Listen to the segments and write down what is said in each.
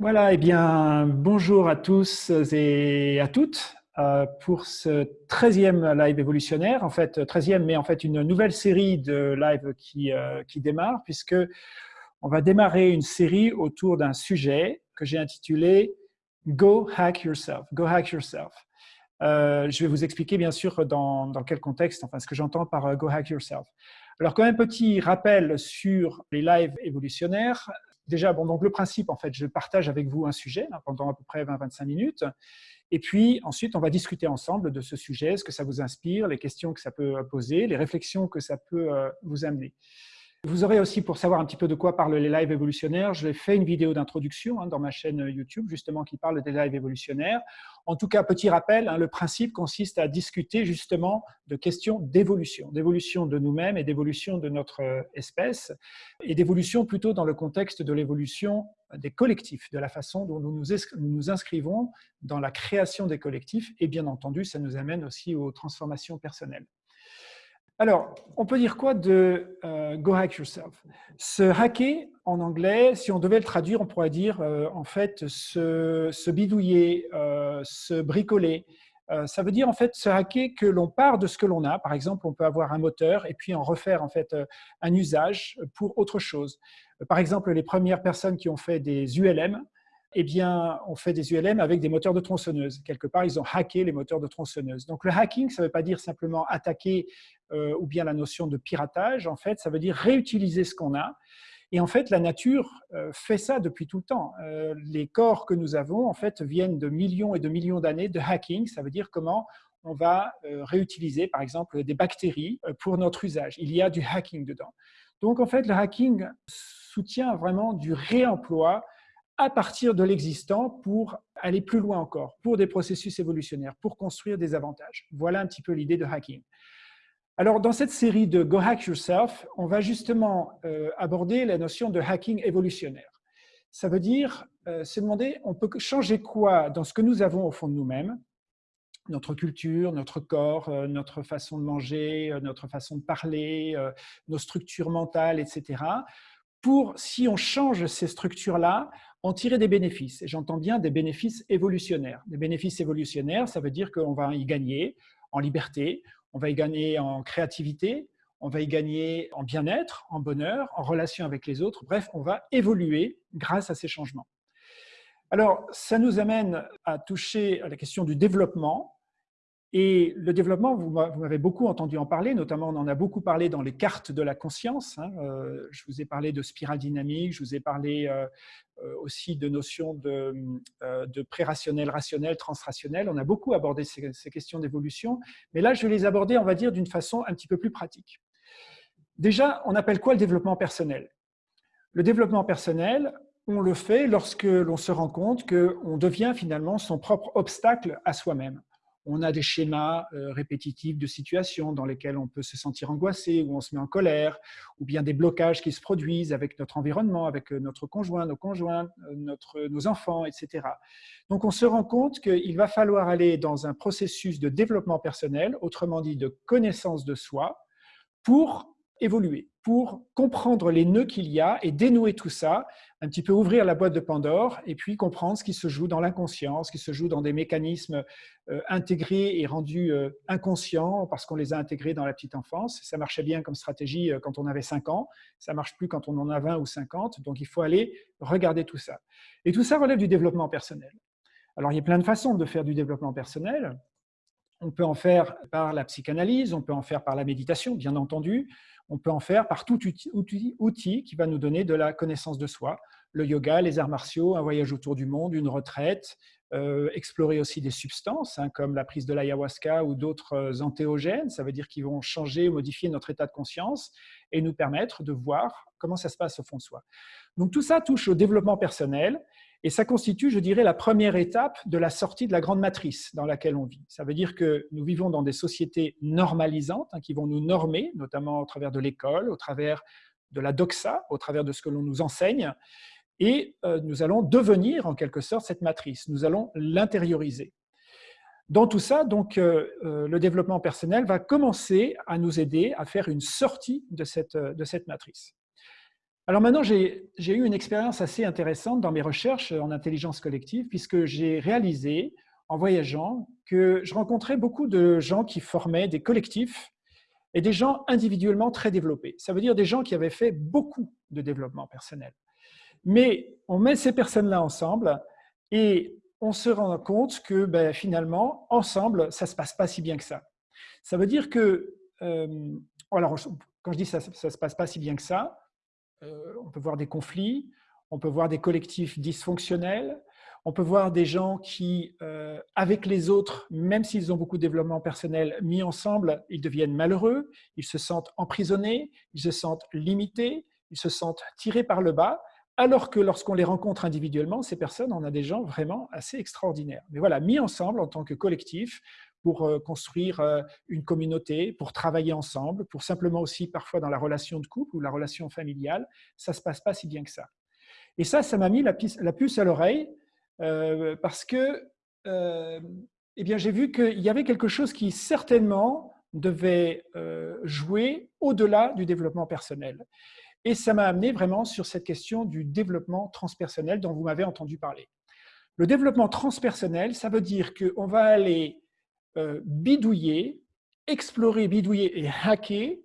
Voilà, eh bien, bonjour à tous et à toutes euh, pour ce 13e live évolutionnaire, en fait 13e, mais en fait une nouvelle série de live qui, euh, qui démarre, puisque on va démarrer une série autour d'un sujet que j'ai intitulé Go Hack Yourself. Go Hack Yourself. Euh, je vais vous expliquer bien sûr dans, dans quel contexte, enfin ce que j'entends par Go Hack Yourself. Alors quand même petit rappel sur les lives évolutionnaires. Déjà, bon, donc le principe, en fait, je partage avec vous un sujet pendant à peu près 20-25 minutes. Et puis ensuite, on va discuter ensemble de ce sujet, ce que ça vous inspire, les questions que ça peut poser, les réflexions que ça peut euh, vous amener. Vous aurez aussi, pour savoir un petit peu de quoi parlent les lives évolutionnaires, j'ai fait une vidéo d'introduction hein, dans ma chaîne YouTube, justement, qui parle des lives évolutionnaires. En tout cas, petit rappel, hein, le principe consiste à discuter justement de questions d'évolution, d'évolution de nous-mêmes et d'évolution de notre euh, espèce, et d'évolution plutôt dans le contexte de l'évolution des collectifs, de la façon dont nous nous inscrivons dans la création des collectifs, et bien entendu, ça nous amène aussi aux transformations personnelles. Alors, on peut dire quoi de euh, Go Hack Yourself? Se hacker, en anglais, si on devait le traduire, on pourrait dire euh, en fait se, bidouiller, euh, se bricoler. ça veut dire en fait se hacker que l'on part de ce que l'on a. Par exemple, on peut avoir un moteur et puis en refaire en fait un usage pour autre chose. Par exemple, les premières personnes qui ont fait des ULM, eh bien, on fait des ULM avec des moteurs de tronçonneuse. Quelque part, ils ont hacké les moteurs de tronçonneuse. Donc, le hacking, ça ne veut pas dire simplement attaquer euh, ou bien la notion de piratage. En fait, ça veut dire réutiliser ce qu'on a. Et en fait, la nature euh, fait ça depuis tout le temps. Euh, les corps que nous avons, en fait, viennent de millions et de millions d'années de hacking. Ça veut dire comment on va réutiliser, par exemple, des bactéries pour notre usage. Il y a du hacking dedans. Donc, en fait, le hacking soutient vraiment du réemploi à partir de l'existant pour aller plus loin encore, pour des processus évolutionnaires, pour construire des avantages. Voilà un petit peu l'idée de hacking. Alors, dans cette série de Go Hack Yourself, on va justement euh, aborder la notion de hacking évolutionnaire. Ça veut dire euh, se demander, on peut changer quoi dans ce que nous avons au fond de nous-mêmes, notre culture, notre corps, euh, notre façon de manger, notre façon de parler, nos structures mentales, etc., pour, si on change ces structures-là, en tirer des bénéfices. Et j'entends bien des bénéfices évolutionnaires. Des bénéfices évolutionnaires, ça veut dire qu'on va y gagner en liberté, on va y gagner en créativité, on va y gagner en bien-être, en bonheur, en relation avec les autres. Bref, on va évoluer grâce à ces changements. Alors, ça nous amène à toucher à la question du développement et le développement, vous m'avez beaucoup entendu en parler, notamment on en a beaucoup parlé dans les cartes de la conscience. Hein. Euh, je vous ai parlé de spirale dynamique, je vous ai parlé euh, euh, aussi de notions de, pré-rationnel, rationnel, transrationnel. On a beaucoup abordé ces, ces questions d'évolution, mais là je vais les aborder, on va dire, d'une façon un petit peu plus pratique. Déjà, on appelle quoi le développement personnel? Le développement personnel, on le fait lorsque l'on se rend compte qu'on devient finalement son propre obstacle à soi-même on a des schémas euh, répétitifs de situations dans lesquelles on peut se sentir angoissé, ou on se met en colère, ou bien des blocages qui se produisent avec notre environnement, avec euh, notre conjoint, nos conjoints, euh, notre, nos enfants, etc. Donc on se rend compte qu'il va falloir aller dans un processus de développement personnel, autrement dit de connaissance de soi, pour évoluer, pour comprendre les nœuds qu'il y a et dénouer tout ça, un petit peu ouvrir la boîte de Pandore et puis comprendre ce qui se joue dans l'inconscient, ce qui se joue dans des mécanismes euh, intégrés et rendus euh, inconscients parce qu'on les a intégrés dans la petite enfance. Ça marchait bien comme stratégie euh, quand on avait 5 ans, ça marche plus quand on en a 20 ou 50, donc il faut aller regarder tout ça. Et tout ça relève du développement personnel. Alors il y a plein de façons de faire du développement personnel. On peut en faire par la psychanalyse, on peut en faire par la méditation, bien entendu. On peut en faire par tout outil, qui va nous donner de la connaissance de soi. Le yoga, les arts martiaux, un voyage autour du monde, une retraite, euh, explorer aussi des substances hein, comme la prise de l'ayahuasca ou d'autres euh, antéogènes, ça veut dire qu'ils vont changer ou modifier notre état de conscience et nous permettre de voir comment ça se passe au fond de soi. Donc tout ça touche au développement personnel et ça constitue, je dirais, la première étape de la sortie de la grande matrice dans laquelle on vit. Ça veut dire que nous vivons dans des sociétés normalisantes hein, qui vont nous normer, notamment au travers de l'école, au travers de la doxa, au travers de ce que l'on nous enseigne. Et euh, nous allons devenir, en quelque sorte, cette matrice. Nous allons l'intérioriser. Dans tout ça, donc, euh, euh, le développement personnel va commencer à nous aider à faire une sortie de cette, de cette matrice. Alors maintenant, j'ai eu une expérience assez intéressante dans mes recherches en intelligence collective, puisque j'ai réalisé, en voyageant, que je rencontrais beaucoup de gens qui formaient des collectifs et des gens individuellement très développés. Ça veut dire des gens qui avaient fait beaucoup de développement personnel. Mais on met ces personnes-là ensemble et on se rend compte que ben, finalement, ensemble, ça ne se passe pas si bien que ça. Ça veut dire que, euh, alors quand je dis ça ne se passe pas si bien que ça, on peut voir des conflits, on peut voir des collectifs dysfonctionnels, on peut voir des gens qui, euh, avec les autres, même s'ils ont beaucoup de développement personnel, mis ensemble, ils deviennent malheureux, ils se sentent emprisonnés, ils se sentent limités, ils se sentent tirés par le bas, alors que lorsqu'on les rencontre individuellement, ces personnes, on a des gens vraiment assez extraordinaires. Mais voilà, mis ensemble en tant que collectif pour euh, construire euh, une communauté, pour travailler ensemble, pour simplement aussi parfois dans la relation de couple ou la relation familiale, ça ne se passe pas si bien que ça. Et ça, ça m'a mis la puce à l'oreille euh, parce que eh bien, j'ai vu qu'il y avait quelque chose qui certainement devait jouer au-delà du développement personnel. Et ça m'a amené vraiment sur cette question du développement transpersonnel dont vous m'avez entendu parler. Le développement transpersonnel, ça veut dire qu'on va aller euh, bidouiller, explorer, bidouiller et hacker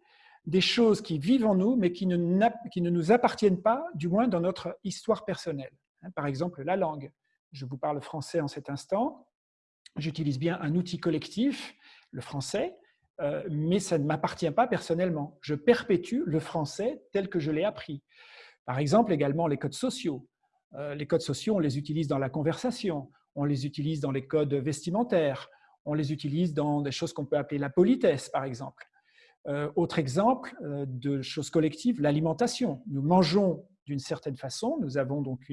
des choses qui vivent en nous, mais qui ne, qui ne nous appartiennent pas, du moins dans notre histoire personnelle. Hein, par exemple, la langue. Je vous parle français en cet instant. J'utilise bien un outil collectif, le français, euh, mais ça ne m'appartient pas personnellement. Je perpétue le français tel que je l'ai appris. Par exemple, également les codes sociaux. Euh, les codes sociaux, on les utilise dans la conversation, on les utilise dans les codes vestimentaires, on les utilise dans des choses qu'on peut appeler la politesse, par exemple. Euh, autre exemple de choses collectives, l'alimentation. Nous mangeons d'une certaine façon, nous avons donc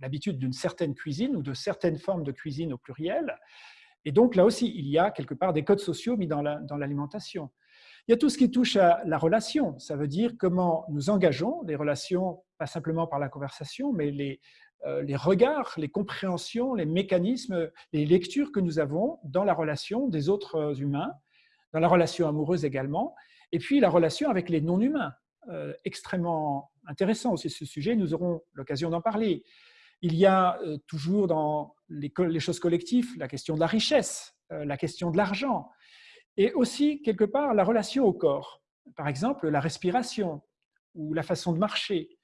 l'habitude d'une certaine cuisine ou de certaines formes de cuisine au pluriel, et donc là aussi, il y a quelque part des codes sociaux mis dans l'alimentation. il y a tout ce qui touche à la relation. Ça veut dire comment nous engageons les relations, pas simplement par la conversation, mais les, euh, les regards, les compréhensions, les mécanismes, les lectures que nous avons dans la relation des autres humains, dans la relation amoureuse également, et puis la relation avec les non-humains. Euh, extrêmement intéressant aussi ce sujet, nous aurons l'occasion d'en parler. Il y a euh, toujours dans les, choses collectives la question de la richesse, euh, la question de l'argent, et aussi quelque part la relation au corps. Par exemple, la respiration ou la façon de marcher.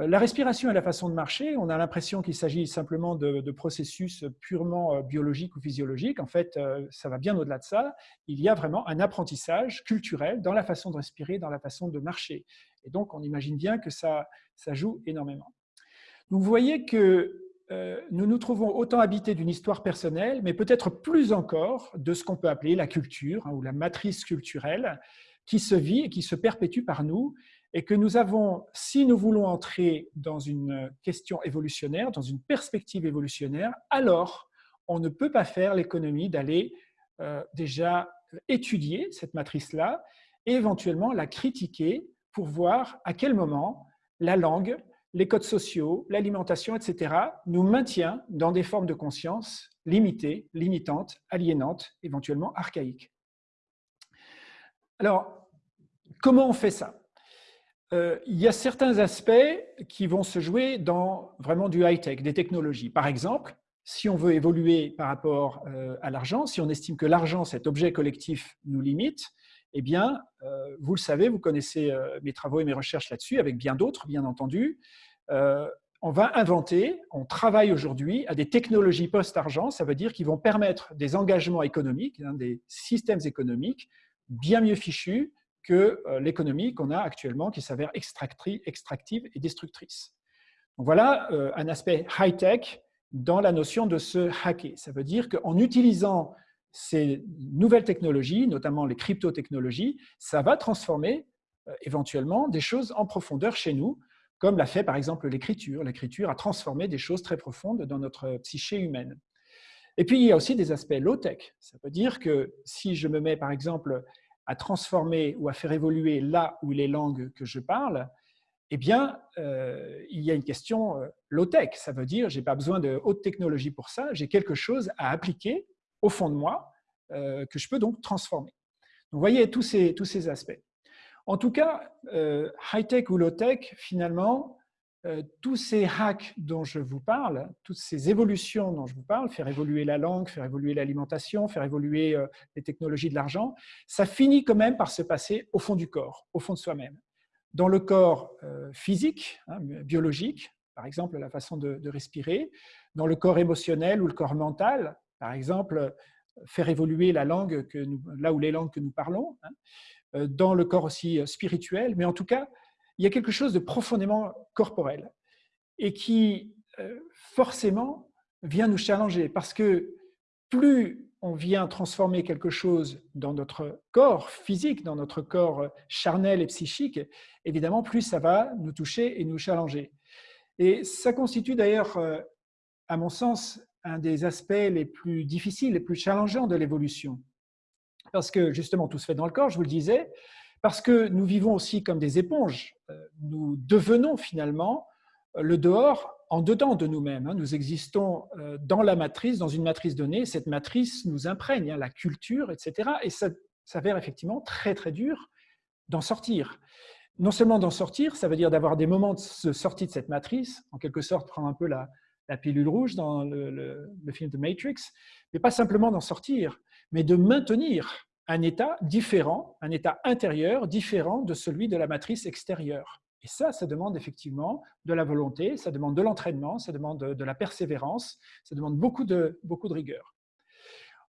Euh, la respiration et la façon de marcher, on a l'impression qu'il s'agit simplement de, processus purement biologiques ou physiologiques. En fait, ça va bien au-delà de ça. Il y a vraiment un apprentissage culturel dans la façon de respirer, dans la façon de marcher. Et donc, on imagine bien que ça, ça joue énormément. Donc vous voyez que euh, nous nous trouvons autant habités d'une histoire personnelle, mais peut-être plus encore de ce qu'on peut appeler la culture hein, ou la matrice culturelle qui se vit et qui se perpétue par nous et que nous avons, si nous voulons entrer dans une question évolutionnaire, dans une perspective évolutionnaire, alors on ne peut pas faire l'économie d'aller euh, déjà étudier cette matrice-là et éventuellement la critiquer pour voir à quel moment la langue, les codes sociaux, l'alimentation, etc., nous maintient dans des formes de conscience limitées, limitantes, aliénantes, éventuellement archaïques. Alors, comment on fait ça? Euh, Il y a certains aspects qui vont se jouer dans vraiment du high-tech, des technologies. Par exemple, si on veut évoluer par rapport euh, à l'argent, si on estime que l'argent, cet objet collectif, nous limite, eh bien, euh, vous le savez, vous connaissez mes travaux et mes recherches là-dessus, avec bien d'autres, bien entendu. On va inventer, on travaille aujourd'hui à des technologies post-argent, ça veut dire qu'ils vont permettre des engagements économiques, hein, des systèmes économiques bien mieux fichus que l'économie qu'on a actuellement, qui s'avère extractive et destructrice. Donc voilà un aspect high-tech dans la notion de se hacker. Ça veut dire qu'en utilisant ces nouvelles technologies, notamment les crypto-technologies, ça va transformer euh, éventuellement des choses en profondeur chez nous, comme l'a fait par exemple l'écriture. L'écriture a transformé des choses très profondes dans notre psyché humaine. Et puis, il y a aussi des aspects low-tech. Ça veut dire que si je me mets par exemple à transformer ou à faire évoluer là où les langues que je parle, eh bien, euh, il y a une question euh, low-tech. Ça veut dire, je n'ai pas besoin de haute technologie pour ça, j'ai quelque chose à appliquer au fond de moi euh, que je peux donc transformer. Donc, vous voyez tous ces, tous ces aspects. En tout cas, high-tech ou low-tech, finalement, euh, tous ces hacks dont je vous parle, toutes ces évolutions dont je vous parle, faire évoluer la langue, faire évoluer l'alimentation, faire évoluer euh, les technologies de l'argent, ça finit quand même par se passer au fond du corps, au fond de soi-même. Dans le corps physique, hein, biologique, par exemple la façon de, respirer, dans le corps émotionnel ou le corps mental, par exemple faire évoluer la langue là où les langues que nous parlons, hein, euh, dans le corps aussi euh, spirituel, mais en tout cas, il y a quelque chose de profondément corporel et qui euh, forcément vient nous challenger parce que plus on vient transformer quelque chose dans notre corps physique, dans notre corps charnel et psychique, évidemment, plus ça va nous toucher et nous challenger. Et ça constitue d'ailleurs, à mon sens, un des aspects les plus difficiles, les plus challengeants de l'évolution parce que justement tout se fait dans le corps, je vous le disais, parce que nous vivons aussi comme des éponges. Nous devenons finalement euh, le dehors en dedans de nous-mêmes. Hein. Nous existons euh, dans la matrice, dans une matrice donnée. Cette matrice nous imprègne, hein, la culture, etc. Et ça s'avère effectivement très très dur d'en sortir. Non seulement d'en sortir, ça veut dire d'avoir des moments de sortie de cette matrice, en quelque sorte prendre un peu la, pilule rouge dans le, le film de Matrix, mais pas simplement d'en sortir, mais de maintenir un état différent, un état intérieur différent de celui de la matrice extérieure. Et ça, ça demande effectivement de la volonté, ça demande de l'entraînement, ça demande de, la persévérance, ça demande beaucoup de, beaucoup de rigueur.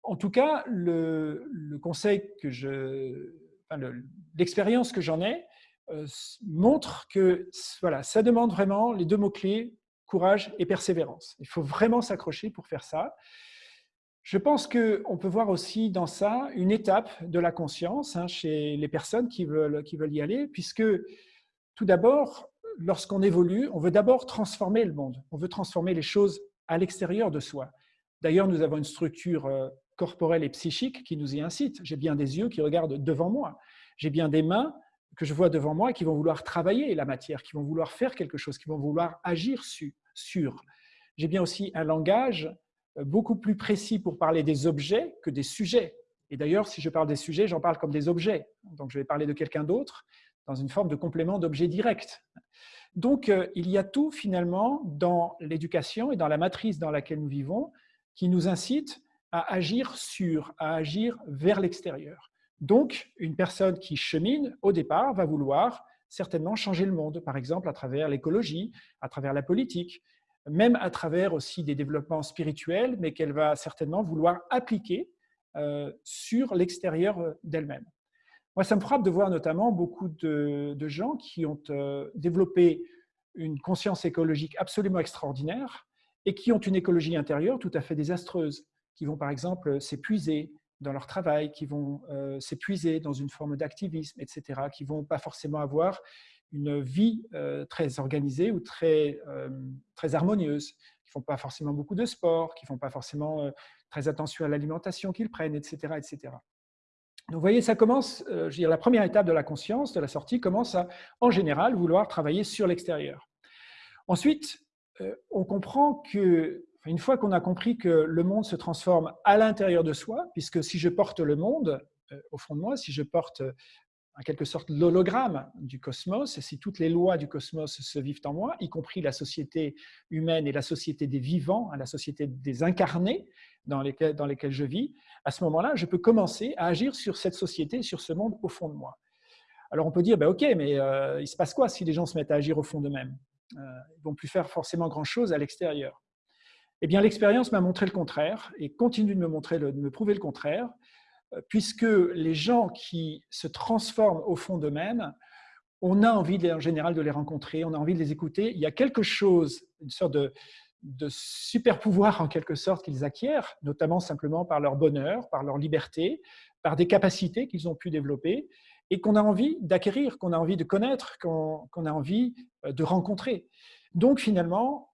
En tout cas, le, conseil que je, l'expérience que j'en ai euh, montre que voilà, ça demande vraiment les deux mots-clés, courage et persévérance. Il faut vraiment s'accrocher pour faire ça. Je pense qu'on peut voir aussi dans ça une étape de la conscience hein, chez les personnes qui veulent, qui veulent y aller, puisque tout d'abord, lorsqu'on évolue, on veut d'abord transformer le monde, on veut transformer les choses à l'extérieur de soi. D'ailleurs, nous avons une structure euh, corporelle et psychique qui nous y incite. J'ai bien des yeux qui regardent devant moi, j'ai bien des mains que je vois devant moi qui vont vouloir travailler la matière, qui vont vouloir faire quelque chose, qui vont vouloir agir sur. J'ai bien aussi un langage beaucoup plus précis pour parler des objets que des sujets. Et d'ailleurs, si je parle des sujets, j'en parle comme des objets. Donc, je vais parler de quelqu'un d'autre dans une forme de complément d'objet direct. Donc, euh, il y a tout finalement dans l'éducation et dans la matrice dans laquelle nous vivons qui nous incite à agir sur, à agir vers l'extérieur. Donc, une personne qui chemine, au départ, va vouloir certainement changer le monde, par exemple à travers l'écologie, à travers la politique, même à travers aussi des développements spirituels, mais qu'elle va certainement vouloir appliquer euh, sur l'extérieur euh, d'elle-même. Moi, ça me frappe de voir notamment beaucoup de, gens qui ont euh, développé une conscience écologique absolument extraordinaire et qui ont une écologie intérieure tout à fait désastreuse, qui vont par exemple s'épuiser dans leur travail, qui vont s'épuiser dans une forme d'activisme, etc., qui vont pas forcément avoir une vie euh, très organisée ou très, euh, très harmonieuse, qui ne font pas forcément beaucoup de sport, qui ne font pas forcément euh, très attention à l'alimentation qu'ils prennent, etc., etc. Donc, vous voyez, ça commence, je veux dire, la première étape de la conscience, de la sortie, commence à, en général, vouloir travailler sur l'extérieur. Ensuite, on comprend que, une fois qu'on a compris que le monde se transforme à l'intérieur de soi, puisque si je porte le monde, au fond de moi, si je porte en quelque sorte l'hologramme du cosmos, si toutes les lois du cosmos se vivent en moi, y compris la société humaine et la société des vivants, hein, la société des incarnés dans lesquels, je vis, à ce moment-là, je peux commencer à agir sur cette société, sur ce monde au fond de moi. Alors on peut dire, ben ok, mais euh, il se passe quoi si les gens se mettent à agir au fond d'eux-mêmes? Euh, Ils ne vont plus faire forcément grand-chose à l'extérieur. Eh bien, l'expérience m'a montré le contraire et continue de de me prouver le contraire puisque les gens qui se transforment au fond d'eux-mêmes, on a envie en général de les rencontrer, on a envie de les écouter. Il y a quelque chose, une sorte de, super pouvoir en quelque sorte qu'ils acquièrent, notamment simplement par leur bonheur, par leur liberté, par des capacités qu'ils ont pu développer et qu'on a envie d'acquérir, qu'on a envie de connaître, qu'on a envie euh, de rencontrer. Donc finalement,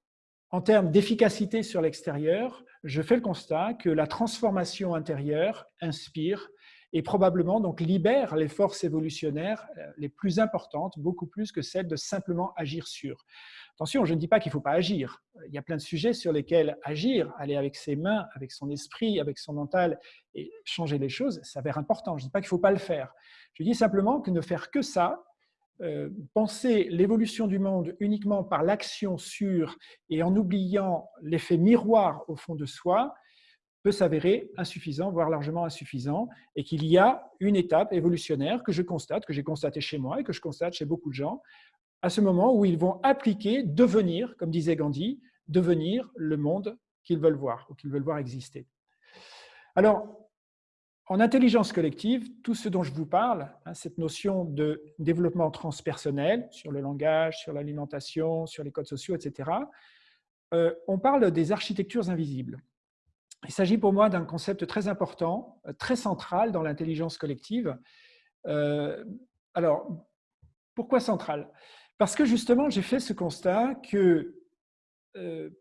en termes d'efficacité sur l'extérieur, je fais le constat que la transformation intérieure inspire et probablement donc libère les forces évolutionnaires euh, les plus importantes, beaucoup plus que celles de simplement agir sur. Attention, je ne dis pas qu'il ne faut pas agir. Il y a plein de sujets sur lesquels agir, aller avec ses mains, avec son esprit, avec son mental et changer les choses, s'avère important. Je ne dis pas qu'il ne faut pas le faire. Je dis simplement que ne faire que ça, euh, penser l'évolution du monde uniquement par l'action sur et en oubliant l'effet miroir au fond de soi, peut s'avérer insuffisant, voire largement insuffisant, et qu'il y a une étape évolutionnaire que je constate, que j'ai constaté chez moi et que je constate chez beaucoup de gens, à ce moment où ils vont appliquer, devenir, comme disait Gandhi, devenir le monde qu'ils veulent voir ou qu'ils veulent voir exister. Alors, en intelligence collective, tout ce dont je vous parle, hein, cette notion de développement transpersonnel sur le langage, sur l'alimentation, sur les codes sociaux, etc., euh, on parle des architectures invisibles. Il s'agit pour moi d'un concept très important, euh, très central dans l'intelligence collective. Euh, alors, pourquoi central? Parce que justement, j'ai fait ce constat que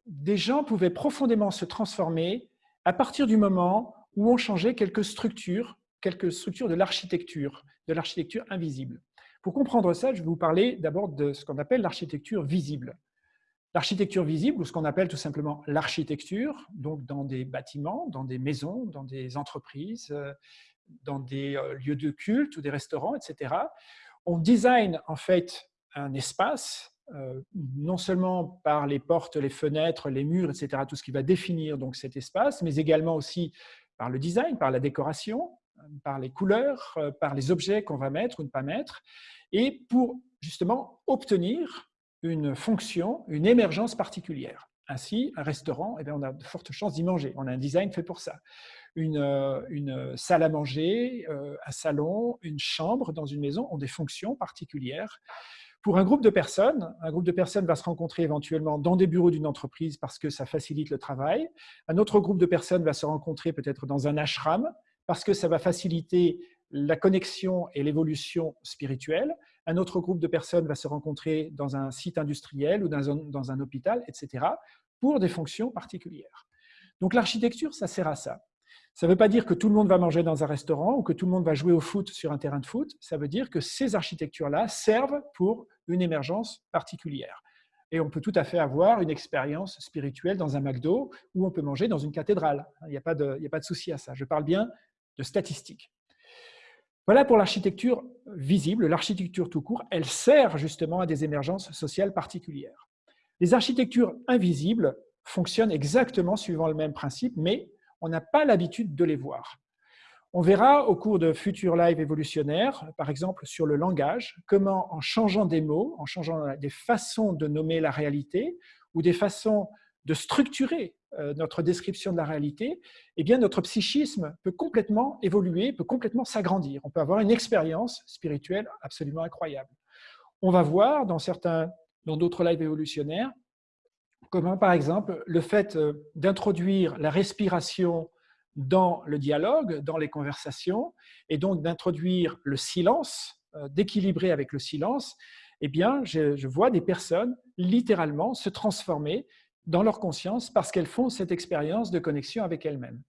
des gens pouvaient profondément se transformer à partir du moment où on changeait quelques structures, quelques structures de l'architecture, de l'architecture invisible. Pour comprendre ça, je vais vous parler d'abord de ce qu'on appelle l'architecture visible. L'architecture visible, ou ce qu'on appelle tout simplement l'architecture, donc dans des bâtiments, dans des maisons, dans des entreprises, euh, dans des euh, lieux de culte ou des restaurants, etc. On design en fait un espace, euh, non seulement par les portes, les fenêtres, les murs, etc., tout ce qui va définir donc cet espace, mais également aussi par le design, par la décoration, par les couleurs, euh, par les objets qu'on va mettre ou ne pas mettre, et pour justement obtenir une fonction, une émergence particulière. Ainsi, un restaurant, eh bien, on a de fortes chances d'y manger. On a un design fait pour ça. Une, euh, une, salle à manger, un salon, une chambre dans une maison ont des fonctions particulières pour un groupe de personnes, un groupe de personnes va se rencontrer éventuellement dans des bureaux d'une entreprise parce que ça facilite le travail. Un autre groupe de personnes va se rencontrer peut-être dans un ashram parce que ça va faciliter la connexion et l'évolution spirituelle. Un autre groupe de personnes va se rencontrer dans un site industriel ou dans un, hôpital, etc., pour des fonctions particulières. Donc l'architecture, ça sert à ça. Ça ne veut pas dire que tout le monde va manger dans un restaurant ou que tout le monde va jouer au foot sur un terrain de foot. Ça veut dire que ces architectures-là servent pour une émergence particulière. Et on peut tout à fait avoir une expérience spirituelle dans un McDo ou on peut manger dans une cathédrale. Il n'y a, pas de, souci à ça. Je parle bien de statistiques. Voilà pour l'architecture visible, l'architecture tout court, elle sert justement à des émergences sociales particulières. Les architectures invisibles fonctionnent exactement suivant le même principe, mais on n'a pas l'habitude de les voir. On verra au cours de futurs lives évolutionnaires, par exemple sur le langage, comment en changeant des mots, en changeant des façons de nommer la réalité ou des façons de structurer euh, notre description de la réalité, eh bien notre psychisme peut complètement évoluer, peut complètement s'agrandir. On peut avoir une expérience spirituelle absolument incroyable. On va voir dans certains, dans d'autres lives évolutionnaires, comment par exemple le fait euh, d'introduire la respiration dans le dialogue, dans les conversations, et donc d'introduire le silence, euh, d'équilibrer avec le silence, eh bien, je, vois des personnes littéralement se transformer dans leur conscience parce qu'elles font cette expérience de connexion avec elles-mêmes.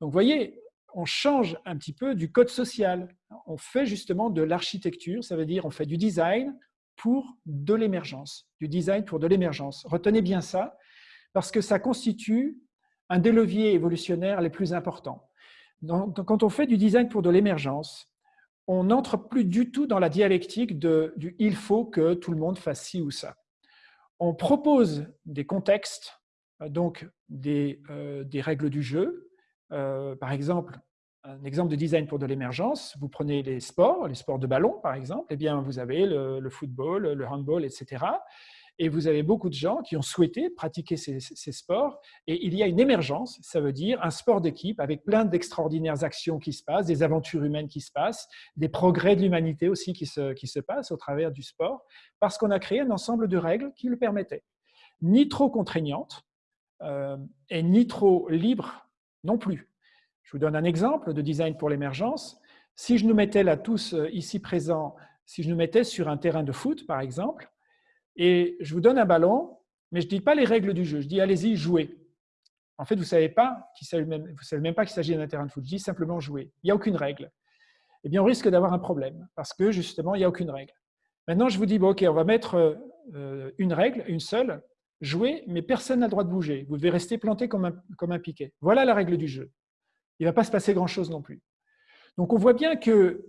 Donc, vous voyez, on change un petit peu du code social. On fait justement de l'architecture, ça veut dire on fait du design pour de l'émergence, du design pour de l'émergence. Retenez bien ça, parce que ça constitue un des leviers évolutionnaires les plus importants. quand on fait du design pour de l'émergence, on n'entre plus du tout dans la dialectique de, du « il faut que tout le monde fasse ci ou ça ». On propose des contextes, donc des, euh, des règles du jeu. Euh, par exemple, un exemple de design pour de l'émergence, vous prenez les sports, les sports de ballon par exemple, eh bien vous avez le, football, le handball, etc. Et vous avez beaucoup de gens qui ont souhaité pratiquer ces, sports. Et il y a une émergence, ça veut dire un sport d'équipe avec plein d'extraordinaires actions qui se passent, des aventures humaines qui se passent, des progrès de l'humanité aussi qui se, passent au travers du sport, parce qu'on a créé un ensemble de règles qui le permettaient. Ni trop contraignantes euh, et ni trop libres non plus. Je vous donne un exemple de design pour l'émergence. Si je nous mettais là tous euh, ici présents, si je nous mettais sur un terrain de foot, par exemple, et je vous donne un ballon, mais je ne dis pas les règles du jeu, je dis allez-y, jouez. En fait, vous ne savez, savez même pas qu'il s'agit d'un terrain de foot, je dis simplement jouer. Il n'y a aucune règle. Eh bien, on risque d'avoir un problème, parce que justement, il n'y a aucune règle. Maintenant, je vous dis, bon, OK, on va mettre une règle, une seule, jouer, mais personne n'a le droit de bouger. Vous devez rester planté comme un piquet. Voilà la règle du jeu. Il ne va pas se passer grand-chose non plus. Donc, on voit bien que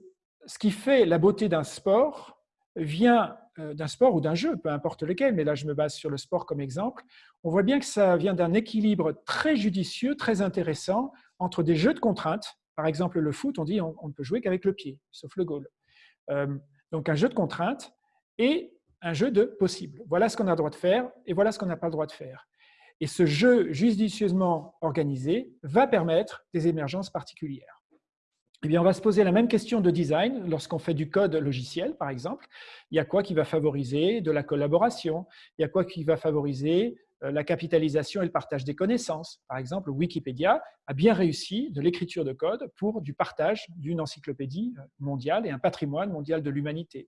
ce qui fait la beauté d'un sport vient euh, d'un sport ou d'un jeu, peu importe lequel, mais là je me base sur le sport comme exemple, on voit bien que ça vient d'un équilibre très judicieux, très intéressant entre des jeux de contraintes. Par exemple, le foot, on dit on, ne peut jouer qu'avec le pied, sauf le goal. Euh, donc un jeu de contraintes et un jeu de possible. Voilà ce qu'on a le droit de faire et voilà ce qu'on n'a pas le droit de faire. Et ce jeu judicieusement organisé va permettre des émergences particulières. Eh bien, on va se poser la même question de design lorsqu'on fait du code logiciel, par exemple. Il y a quoi qui va favoriser de la collaboration? Il y a quoi qui va favoriser euh, la capitalisation et le partage des connaissances? Par exemple, Wikipédia a bien réussi de l'écriture de code pour du partage d'une encyclopédie mondiale et un patrimoine mondial de l'humanité.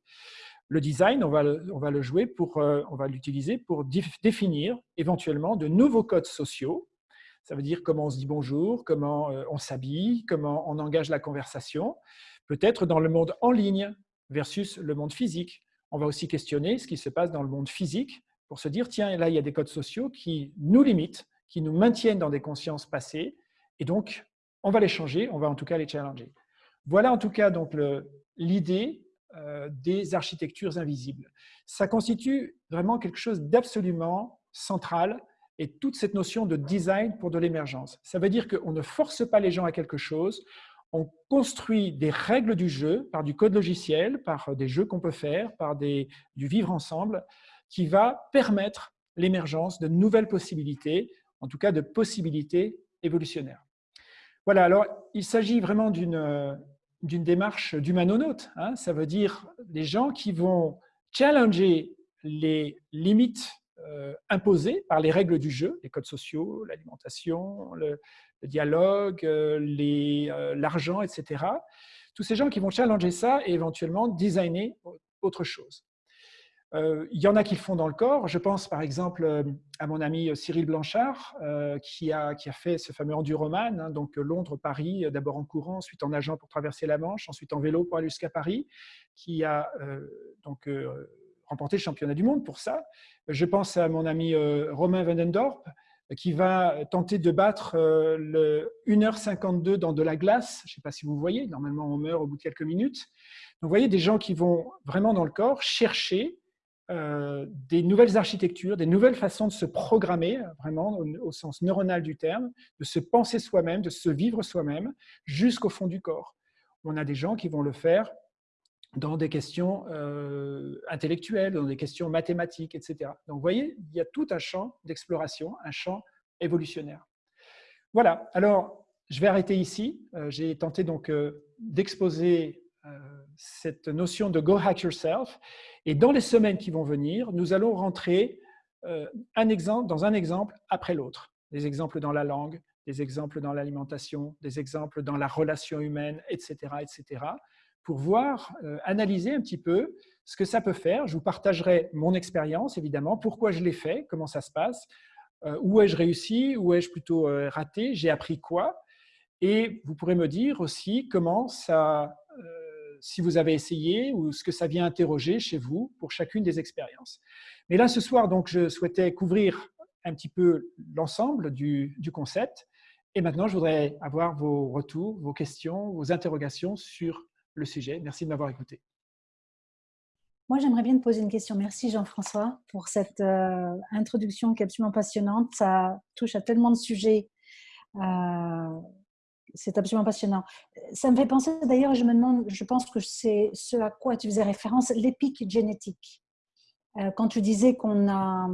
Le design, on va le, jouer pour, euh, on va l'utiliser pour définir éventuellement de nouveaux codes sociaux ça veut dire comment on se dit bonjour, comment euh, on s'habille, comment on engage la conversation. Peut-être dans le monde en ligne versus le monde physique. On va aussi questionner ce qui se passe dans le monde physique pour se dire, tiens, là, il y a des codes sociaux qui nous limitent, qui nous maintiennent dans des consciences passées, et donc, on va les changer, on va en tout cas les challenger. Voilà en tout cas donc l'idée des architectures invisibles. Ça constitue vraiment quelque chose d'absolument central et toute cette notion de design pour de l'émergence. Ça veut dire qu'on ne force pas les gens à quelque chose, on construit des règles du jeu par du code logiciel, par des jeux qu'on peut faire, par du vivre ensemble, qui va permettre l'émergence de nouvelles possibilités, en tout cas de possibilités évolutionnaires. Voilà, alors il s'agit vraiment d'une démarche d'humanonaute. Hein, ça veut dire les gens qui vont challenger les limites euh, imposés par les règles du jeu, les codes sociaux, l'alimentation, le, dialogue, euh, euh, l'argent, etc. Tous ces gens qui vont challenger ça et éventuellement designer autre chose. Il y en a qui le font dans le corps. Je pense par exemple à mon ami Cyril Blanchard, qui, a, qui, a, fait ce fameux Enduroman, hein, donc Londres-Paris, d'abord en courant, ensuite en nageant pour traverser la Manche, ensuite en vélo pour aller jusqu'à Paris, qui a donc remporté le championnat du monde pour ça. Je pense à mon ami euh, Romain Vandendorp, qui va tenter de battre euh, le 1h52 dans de la glace. Je ne sais pas si vous voyez, normalement on meurt au bout de quelques minutes. Donc vous voyez des gens qui vont vraiment dans le corps chercher euh, des nouvelles architectures, des nouvelles façons de se programmer, vraiment au, sens neuronal du terme, de se penser soi-même, de se vivre soi-même, jusqu'au fond du corps. On a des gens qui vont le faire dans des questions euh, intellectuelles, dans des questions mathématiques, etc. Donc, vous voyez, il y a tout un champ d'exploration, un champ évolutionnaire. Voilà, alors, je vais arrêter ici. Euh, j'ai tenté donc d'exposer cette notion de « go hack yourself ». Et dans les semaines qui vont venir, nous allons rentrer un exemple, dans un exemple après l'autre. Des exemples dans la langue, des exemples dans l'alimentation, des exemples dans la relation humaine, etc., etc pour voir, euh, analyser un petit peu ce que ça peut faire. Je vous partagerai mon expérience, évidemment, pourquoi je l'ai fait, comment ça se passe, euh, où ai-je réussi, où ai-je plutôt euh, raté, j'ai appris quoi. Et vous pourrez me dire aussi comment ça, si vous avez essayé ou ce que ça vient interroger chez vous pour chacune des expériences. Mais là, ce soir, donc, je souhaitais couvrir un petit peu l'ensemble du, concept. Et maintenant, je voudrais avoir vos retours, vos questions, vos interrogations sur le sujet. Merci de m'avoir écouté. Moi, j'aimerais bien te poser une question. Merci Jean-François pour cette euh, introduction qui est absolument passionnante. Ça touche à tellement de sujets. Euh, c'est absolument passionnant. Ça me fait penser d'ailleurs, je me demande, je pense que c'est ce à quoi tu faisais référence, l'épique génétique. Euh, quand tu disais qu'on a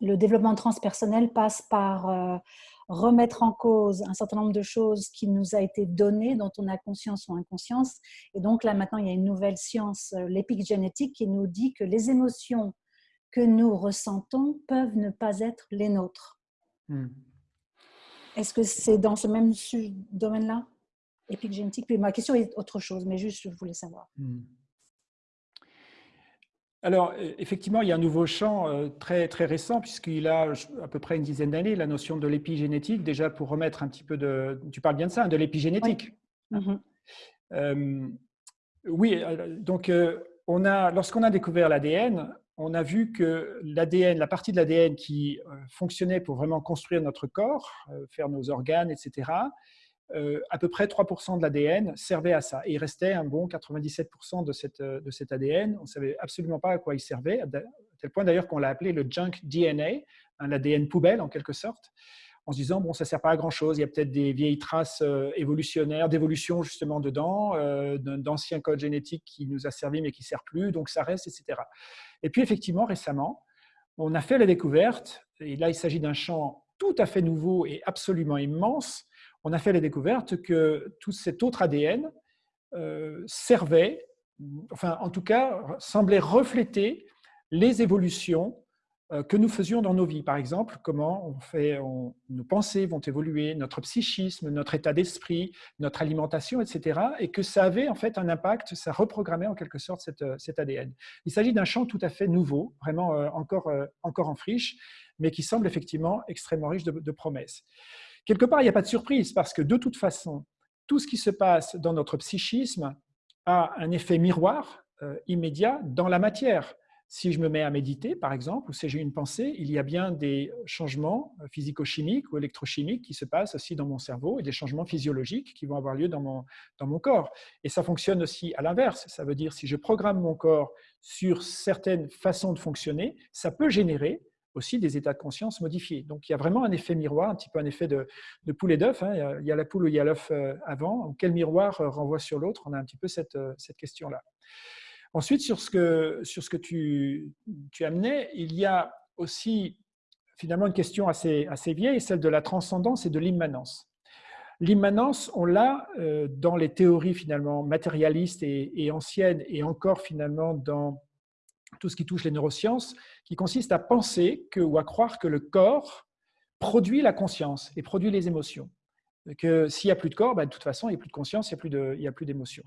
le développement transpersonnel passe par remettre en cause un certain nombre de choses qui nous a été données, dont on a conscience ou inconscience. Et donc là, maintenant, il y a une nouvelle science, euh, l'épigénétique, qui nous dit que les émotions que nous ressentons peuvent ne pas être les nôtres. Hmm. Est-ce que c'est dans ce même domaine-là? Épigénétique Puis ma question est autre chose, mais juste, je voulais savoir. Hmm. Alors, e, effectivement, il y a un nouveau champ euh, très, très récent, puisqu'il a à peu près une dizaine d'années, la notion de l'épigénétique, déjà pour remettre un petit peu de... Tu parles bien de ça, hein, de l'épigénétique. Oui. Mm-hmm. Euh, oui, euh, donc lorsqu'on a découvert l'ADN, on a vu que l'ADN, la partie de l'ADN qui euh, fonctionnait pour vraiment construire notre corps, euh, faire nos organes, etc., euh, à peu près 3% de l'ADN servait à ça. Et il restait un bon 97% de, cette, de cet ADN. On ne savait absolument pas à quoi il servait, à tel point d'ailleurs qu'on l'a appelé le junk DNA, l'ADN poubelle en quelque sorte en se disant, bon, ça ne sert pas à grand-chose, il y a peut-être des vieilles traces euh, évolutionnaires, d'évolution justement dedans, euh, d'anciens codes génétiques qui nous a servi mais qui ne sert plus, donc ça reste, etc. Et puis effectivement, récemment, on a fait la découverte, et là il s'agit d'un champ tout à fait nouveau et absolument immense, on a fait la découverte que tout cet autre ADN euh, servait, enfin en tout cas semblait refléter les évolutions que nous faisions dans nos vies. Par exemple, comment on fait, nos pensées vont évoluer, notre psychisme, notre état d'esprit, notre alimentation, etc. Et que ça avait en fait un impact, ça reprogrammait en quelque sorte euh, cet ADN. Il s'agit d'un champ tout à fait nouveau, vraiment euh, encore, encore en friche, mais qui semble effectivement extrêmement riche de promesses. Quelque part, il n'y a pas de surprise parce que de toute façon, tout ce qui se passe dans notre psychisme a un effet miroir immédiat dans la matière. Si je me mets à méditer, par exemple, ou si j'ai une pensée, il y a bien des changements physico-chimiques ou électrochimiques qui se passent aussi dans mon cerveau et des changements physiologiques qui vont avoir lieu dans mon, dans mon corps. Et ça fonctionne aussi à l'inverse. Ça veut dire si je programme mon corps sur certaines façons de fonctionner, ça peut générer aussi des états de conscience modifiés. Donc il y a vraiment un effet miroir, un petit peu un effet de, de poule et d'œuf. Hein. Il y a la poule ou il y a l'œuf euh, avant. Quel miroir euh, renvoie sur l'autre? On a un petit peu cette, euh, cette question-là. Ensuite, sur ce que, tu, amenais, il y a aussi finalement une question assez, vieille, celle de la transcendance et de l'immanence. L'immanence, on l'a euh, dans les théories finalement matérialistes et, anciennes, et encore finalement dans tout ce qui touche les neurosciences, qui consiste à penser que, ou à croire que le corps produit la conscience et produit les émotions. Que s'il n'y a plus de corps, ben, de toute façon, il n'y a plus de conscience, il n'y a plus d'émotions.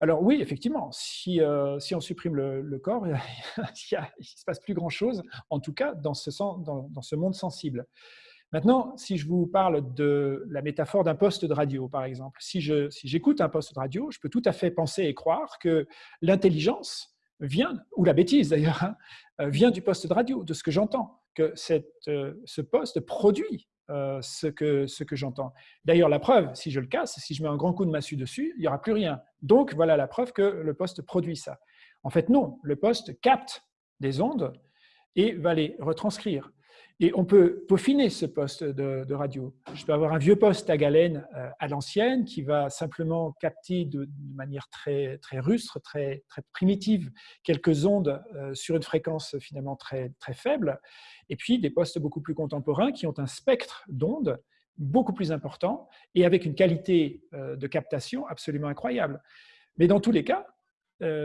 Alors oui, effectivement, si, euh, on supprime le, corps, il ne se passe plus grand-chose, en tout cas dans ce, monde sensible. Maintenant, si je vous parle de la métaphore d'un poste de radio, par exemple, si j'écoute un poste de radio, je peux tout à fait penser et croire que l'intelligence vient, ou la bêtise d'ailleurs, hein, euh, vient du poste de radio, de ce que j'entends, que euh, ce poste produit euh, ce que, ce que j'entends. D'ailleurs, la preuve, si je le casse, si je mets un grand coup de massue dessus, il n'y aura plus rien. Donc, voilà la preuve que le poste produit ça. En fait, non, le poste capte des ondes et va les retranscrire. Et on peut peaufiner ce poste de, radio. Je peux avoir un vieux poste à galène euh, à l'ancienne qui va simplement capter de, manière très, très rustre, très, très primitive, quelques ondes euh, sur une fréquence finalement très, très faible. Et puis des postes beaucoup plus contemporains qui ont un spectre d'ondes beaucoup plus important et avec une qualité euh, de captation absolument incroyable. Mais dans tous les cas,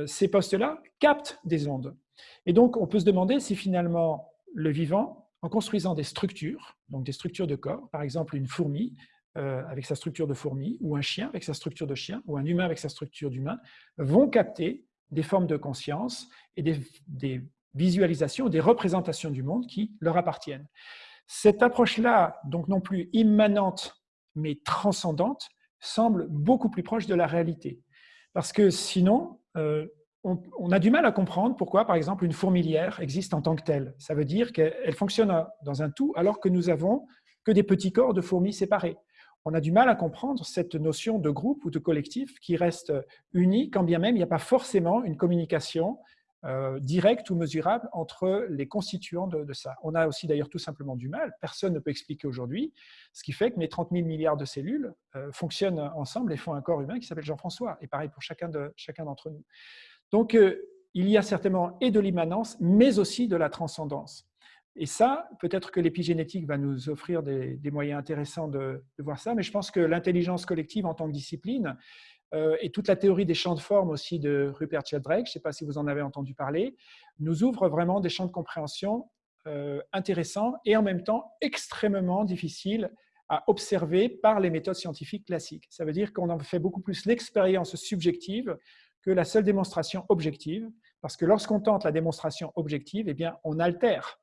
ces postes-là captent des ondes. Et donc, on peut se demander si finalement le vivant en construisant des structures, donc des structures de corps, par exemple une fourmi euh, avec sa structure de fourmi, ou un chien avec sa structure de chien, ou un humain avec sa structure d'humain, vont capter des formes de conscience et des, visualisations, des représentations du monde qui leur appartiennent. Cette approche-là, donc non plus immanente, mais transcendante, semble beaucoup plus proche de la réalité. Parce que sinon, euh, on, a du mal à comprendre pourquoi, par exemple, une fourmilière existe en tant que telle. Ça veut dire qu'elle fonctionne dans un tout alors que nous avons que des petits corps de fourmis séparés. On a du mal à comprendre cette notion de groupe ou de collectif qui reste uni, quand bien même il n'y a pas forcément une communication euh, directe ou mesurable entre les constituants de, ça. On a aussi d'ailleurs tout simplement du mal, personne ne peut expliquer aujourd'hui, ce qui fait que mes 30 000 milliards de cellules euh, fonctionnent ensemble et font un corps humain qui s'appelle Jean-François, et pareil pour chacun d'entre nous. Donc, euh, il y a certainement et de l'immanence, mais aussi de la transcendance. Et ça, peut-être que l'épigénétique va nous offrir des, moyens intéressants de, voir ça, mais je pense que l'intelligence collective en tant que discipline, euh, et toute la théorie des champs de forme aussi de Rupert Sheldrake, je ne sais pas si vous en avez entendu parler, nous ouvre vraiment des champs de compréhension euh, intéressants et en même temps extrêmement difficiles à observer par les méthodes scientifiques classiques. Ça veut dire qu'on en fait beaucoup plus l'expérience subjective que la seule démonstration objective, parce que lorsqu'on tente la démonstration objective, eh bien, on altère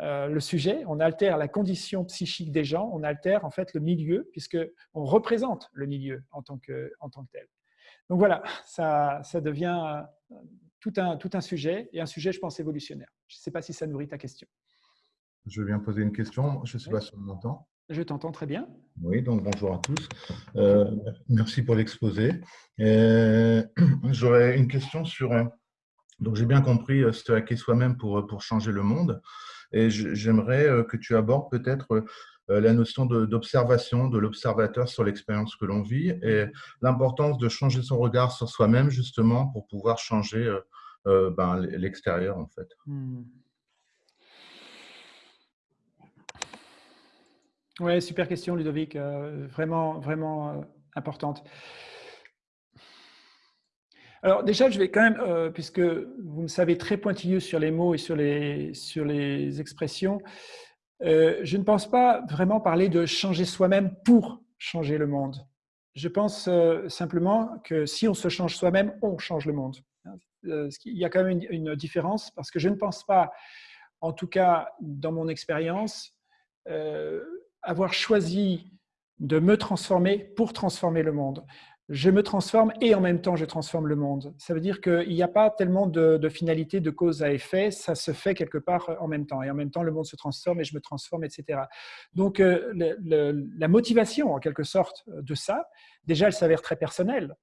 euh, le sujet, on altère la condition psychique des gens, on altère en fait le milieu, puisqu'on représente le milieu en tant, que, en tant que tel. Donc voilà, ça, ça devient tout un, tout un sujet, et un sujet, je pense, évolutionnaire. Je ne sais pas si ça nourrit ta question. Je viens poser une question. Je ne sais pas si on m'entend. Je t'entends très bien. Oui, donc bonjour à tous. Euh, merci pour l'exposé. J'aurais une question sur. Donc, j'ai bien compris se hacker soi-même pour, pour changer le monde. Et j'aimerais que tu abordes peut-être la notion d'observation, de l'observateur sur l'expérience que l'on vit et l'importance de changer son regard sur soi-même justement pour pouvoir changer ben, l'extérieur en fait. Hmm. Oui, super question, Ludovic. Euh, vraiment, vraiment euh, importante. Alors déjà, je vais quand même, euh, puisque vous me savez très pointilleux sur les mots et sur les, sur les expressions, je ne pense pas vraiment parler de changer soi-même pour changer le monde. Je pense simplement que si on se change soi-même, on change le monde. Il y a quand même une, une, différence parce que je ne pense pas, en tout cas dans mon expérience, avoir choisi de me transformer pour transformer le monde. Je me transforme et en même temps je transforme le monde. Ça veut dire qu'il n'y a pas tellement de, finalité, de cause à effet, ça se fait quelque part en même temps. Et en même temps, le monde se transforme et je me transforme, etc. Donc euh, la motivation, en quelque sorte, de ça, déjà, elle s'avère très personnelle.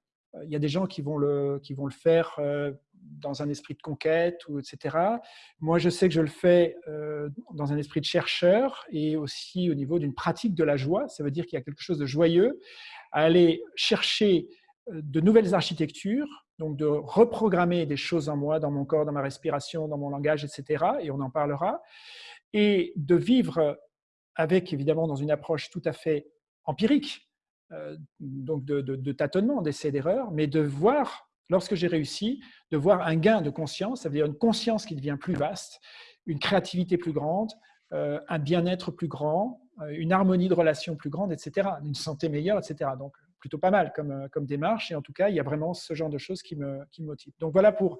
Il y a des gens qui vont le, qui vont le faire euh, dans un esprit de conquête, ou, etc. Moi, je sais que je le fais euh, dans un esprit de chercheur et aussi au niveau d'une pratique de la joie. Ça veut dire qu'il y a quelque chose de joyeux à aller chercher euh, de nouvelles architectures, donc de reprogrammer des choses en moi, dans mon corps, dans ma respiration, dans mon langage, etc. Et on en parlera. Et de vivre avec, évidemment, dans une approche tout à fait empirique, euh, donc de, tâtonnement, d'essai d'erreur, mais de voir lorsque j'ai réussi, de voir un gain de conscience, ça veut dire une conscience qui devient plus vaste, une créativité plus grande, euh, un bien-être plus grand, euh, une harmonie de relations plus grande, etc., une santé meilleure, etc. Donc, plutôt pas mal comme, euh, comme démarche. Et en tout cas, il y a vraiment ce genre de choses qui me, qui motivent. Donc, voilà pour,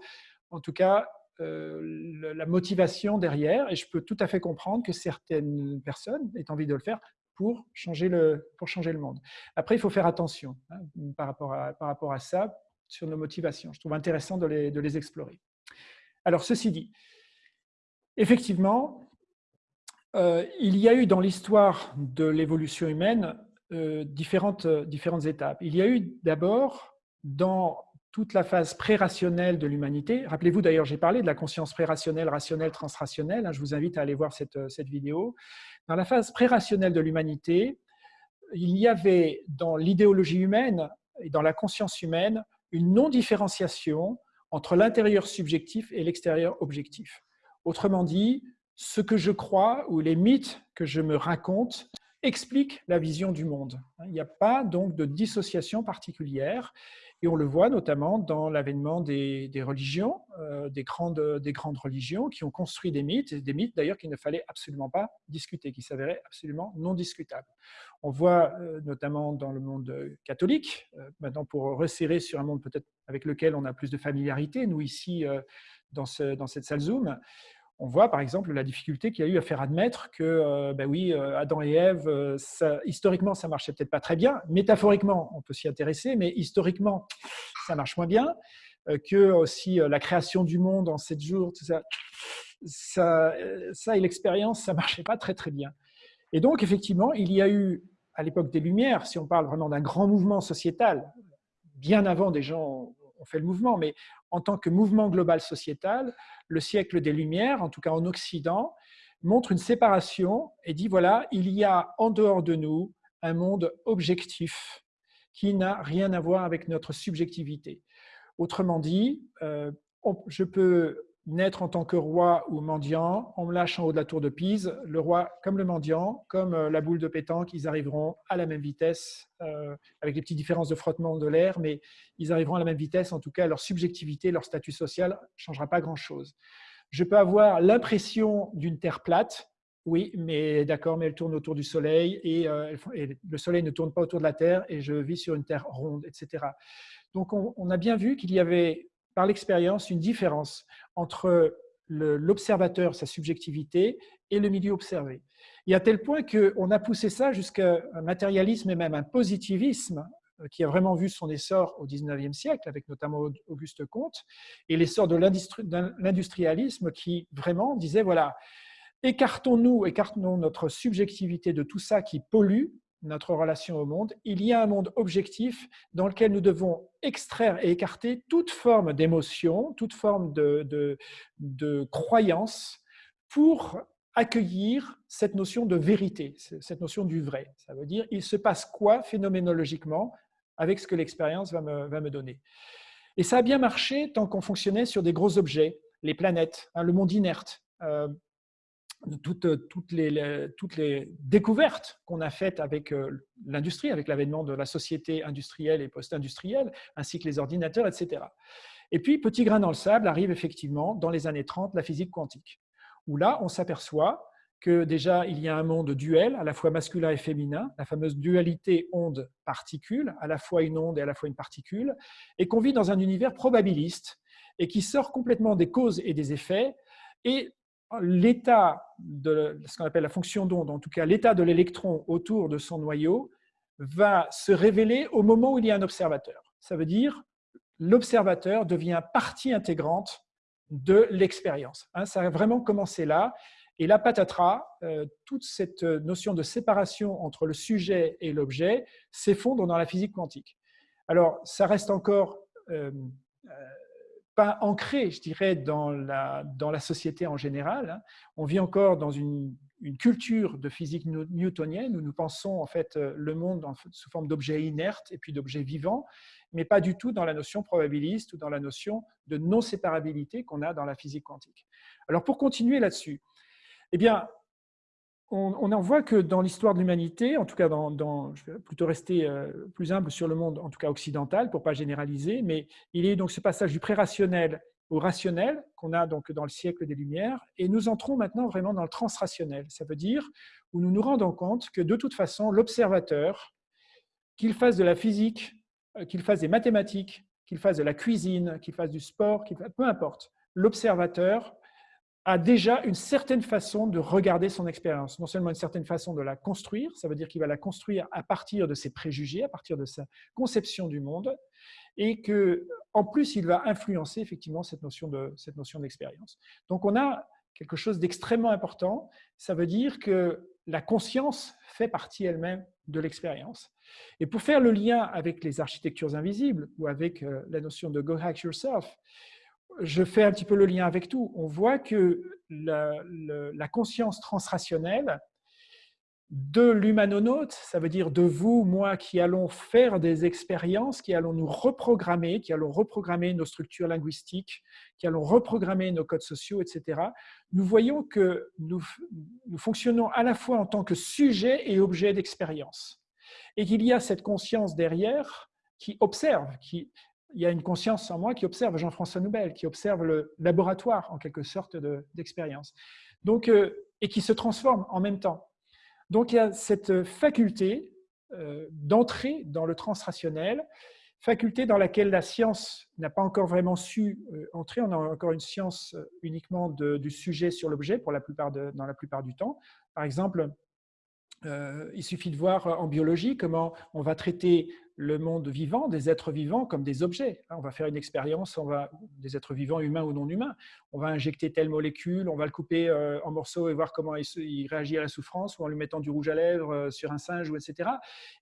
en tout cas, la motivation derrière. Et je peux tout à fait comprendre que certaines personnes aient envie de le faire pour changer le, pour changer le monde. Après, il faut faire attention hein, par, rapport à, par rapport à ça sur nos motivations. Je trouve intéressant de les, de les explorer. Alors, ceci dit, effectivement, euh, il y a eu dans l'histoire de l'évolution humaine euh, différentes, différentes étapes. Il y a eu d'abord, dans toute la phase pré-rationnelle de l'humanité, rappelez-vous d'ailleurs, j'ai parlé de la conscience pré-rationnelle, rationnelle, transrationnelle, hein, je vous invite à aller voir cette, cette vidéo. Dans la phase pré-rationnelle de l'humanité, il y avait dans l'idéologie humaine et dans la conscience humaine une non-différenciation entre l'intérieur subjectif et l'extérieur objectif. Autrement dit, ce que je crois ou les mythes que je me raconte expliquent la vision du monde. Il n'y a pas donc de dissociation particulière et on le voit notamment dans l'avènement des, religions, euh, des, grandes, des grandes religions qui ont construit des mythes, des mythes d'ailleurs qu'il ne fallait absolument pas discuter, qui s'avéraient absolument non discutables. On voit euh, notamment dans le monde catholique, euh, maintenant pour resserrer sur un monde peut-être avec lequel on a plus de familiarité, nous ici dans cette salle Zoom, on voit par exemple la difficulté qu'il y a eu à faire admettre que, ben oui, Adam et Ève, ça, historiquement, ça marchait peut-être pas très bien. Métaphoriquement, on peut s'y intéresser, mais historiquement, ça marche moins bien. Que aussi la création du monde en sept jours, tout ça, ça, ça et l'expérience, ça marchait pas très très bien. Et donc, effectivement, il y a eu, à l'époque des Lumières, si on parle vraiment d'un grand mouvement sociétal, bien avant des gens ont fait le mouvement, mais en tant que mouvement global sociétal, le siècle des Lumières, en tout cas en Occident, montre une séparation et dit voilà, il y a en dehors de nous un monde objectif qui n'a rien à voir avec notre subjectivité. Autrement dit, euh, je peux naître en tant que roi ou mendiant, on me lâche en haut de la tour de Pise, le roi comme le mendiant, comme euh, la boule de pétanque, ils arriveront à la même vitesse, euh, avec les petites différences de frottement de l'air, mais ils arriveront à la même vitesse, en tout cas leur subjectivité, leur statut social ne changera pas grand-chose. Je peux avoir l'impression d'une terre plate, oui, mais d'accord, mais elle tourne autour du Soleil et, euh, le Soleil ne tourne pas autour de la Terre et je vis sur une Terre ronde, etc. Donc on a bien vu qu'il y avait par l'expérience une différence entre l'observateur, sa subjectivité, et le milieu observé. Et à tel point qu'on a poussé ça jusqu'à un matérialisme et même un positivisme qui a vraiment vu son essor au 19e siècle, avec notamment Auguste Comte, et l'essor de l'industrialisme qui vraiment disait, voilà, écartons-nous, écartons notre subjectivité de tout ça qui pollue notre relation au monde. Il y a un monde objectif dans lequel nous devons extraire et écarter toute forme d'émotion, toute forme de, de, croyance pour accueillir cette notion de vérité, cette notion du vrai. Ça veut dire, il se passe quoi phénoménologiquement avec ce que l'expérience va me, va me donner. Et ça a bien marché tant qu'on fonctionnait sur des gros objets, les planètes, hein, le monde inerte, euh, toutes, toutes, les, toutes, les, découvertes qu'on a faites avec euh, l'industrie, avec l'avènement de la société industrielle et post-industrielle, ainsi que les ordinateurs, etc. Et puis, petit grain dans le sable, arrive effectivement, dans les années 30, la physique quantique où là, on s'aperçoit que déjà, il y a un monde duel, à la fois masculin et féminin, la fameuse dualité onde-particule, à la fois une onde et à la fois une particule, et qu'on vit dans un univers probabiliste et qui sort complètement des causes et des effets, et l'état de ce qu'on appelle la fonction d'onde, en tout cas l'état de l'électron autour de son noyau, va se révéler au moment où il y a un observateur. Ça veut dire l'observateur devient partie intégrante de l'expérience. Hein, ça a vraiment commencé là. Et la patatras, euh, toute cette notion de séparation entre le sujet et l'objet s'effondre dans la physique quantique. Alors, ça reste encore euh, euh, pas ancré, je dirais, dans la, dans la société en général. Hein. On vit encore dans une, une, culture de physique newtonienne où nous pensons en fait le monde sous forme d'objets inertes et puis d'objets vivants mais pas du tout dans la notion probabiliste ou dans la notion de non-séparabilité qu'on a dans la physique quantique. Alors pour continuer là-dessus, eh bien, on, en voit que dans l'histoire de l'humanité, en tout cas, dans, je vais plutôt rester euh, plus humble sur le monde, en tout cas occidental, pour ne pas généraliser, mais il y a donc ce passage du pré-rationnel au rationnel qu'on a donc dans le siècle des Lumières, et nous entrons maintenant vraiment dans le transrationnel. Ça veut dire où nous nous rendons compte que de toute façon, l'observateur, qu'il fasse de la physique euh, qu'il fasse des mathématiques, qu'il fasse de la cuisine, qu'il fasse du sport, peu importe. L'observateur a déjà une certaine façon de regarder son expérience, non seulement une certaine façon de la construire, ça veut dire qu'il va la construire à partir de ses préjugés, à partir de sa conception du monde, et que en plus il va influencer effectivement cette notion de cette notion d'expérience. Donc on a quelque chose d'extrêmement important, ça veut dire que la conscience fait partie elle-même de l'expérience. Et pour faire le lien avec les architectures invisibles ou avec euh, la notion de Go Hack Yourself, je fais un petit peu le lien avec tout. On voit que la, conscience transrationnelle de l'humanonaute, ça veut dire de vous, moi, qui allons faire des expériences, qui allons nous reprogrammer, qui allons reprogrammer nos structures linguistiques, qui allons reprogrammer nos codes sociaux, etc. Nous voyons que nous, nous fonctionnons à la fois en tant que sujet et objet d'expérience et qu'il y a cette conscience derrière qui observe, qui, il y a une conscience en moi qui observe Jean-François Noubel, qui observe le laboratoire en quelque sorte d'expérience, donc euh, et qui se transforme en même temps. Donc il y a cette faculté euh, d'entrer dans le transrationnel, faculté dans laquelle la science n'a pas encore vraiment su euh, entrer. On a encore une science uniquement du sujet sur l'objet pour dans la plupart du temps. Par exemple, euh, il suffit de voir en biologie comment on va traiter le monde vivant, des êtres vivants, comme des objets. On va faire une expérience, on va, des êtres vivants, humains ou non humains. On va injecter telle molécule, on va le couper euh, en morceaux et voir comment il, réagit à la souffrance, ou en lui mettant du rouge à lèvres euh, sur un singe, ou etc.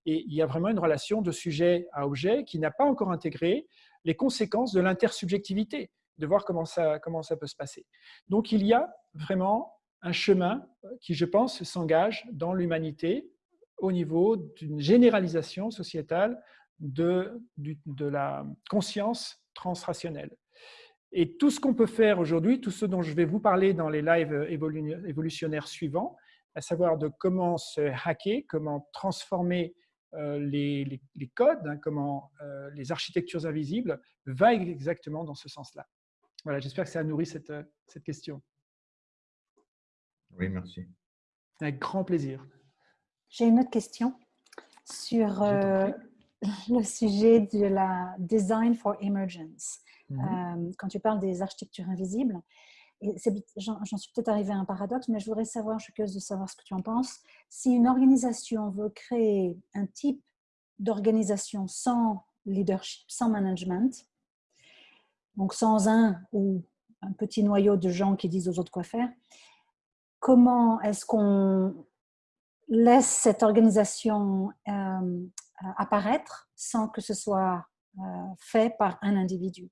Et il y a vraiment une relation de sujet à objet qui n'a pas encore intégré les conséquences de l'intersubjectivité, de voir comment ça, comment ça peut se passer. Donc il y a vraiment un chemin qui, je pense, s'engage dans l'humanité au niveau d'une généralisation sociétale de, la conscience transrationnelle. Et tout ce qu'on peut faire aujourd'hui, tout ce dont je vais vous parler dans les lives évolutionnaires suivants, à savoir de comment se hacker, comment transformer euh, les, codes, hein, comment euh, les architectures invisibles, va exactement dans ce sens-là. Voilà, j'espère que ça a nourri cette question. Oui, merci. Avec grand plaisir. J'ai une autre question sur euh, le sujet de la design for emergence. Mhm. Euh, quand tu parles des architectures invisibles, j'en suis peut-être arrivé à un paradoxe, mais je voudrais savoir, je suis curieuse de savoir ce que tu en penses. Si une organisation veut créer un type d'organisation sans leadership, sans management, donc sans un ou un petit noyau de gens qui disent aux autres quoi faire, comment est-ce qu'on laisse cette organisation euh, apparaître sans que ce soit euh, fait par un individu?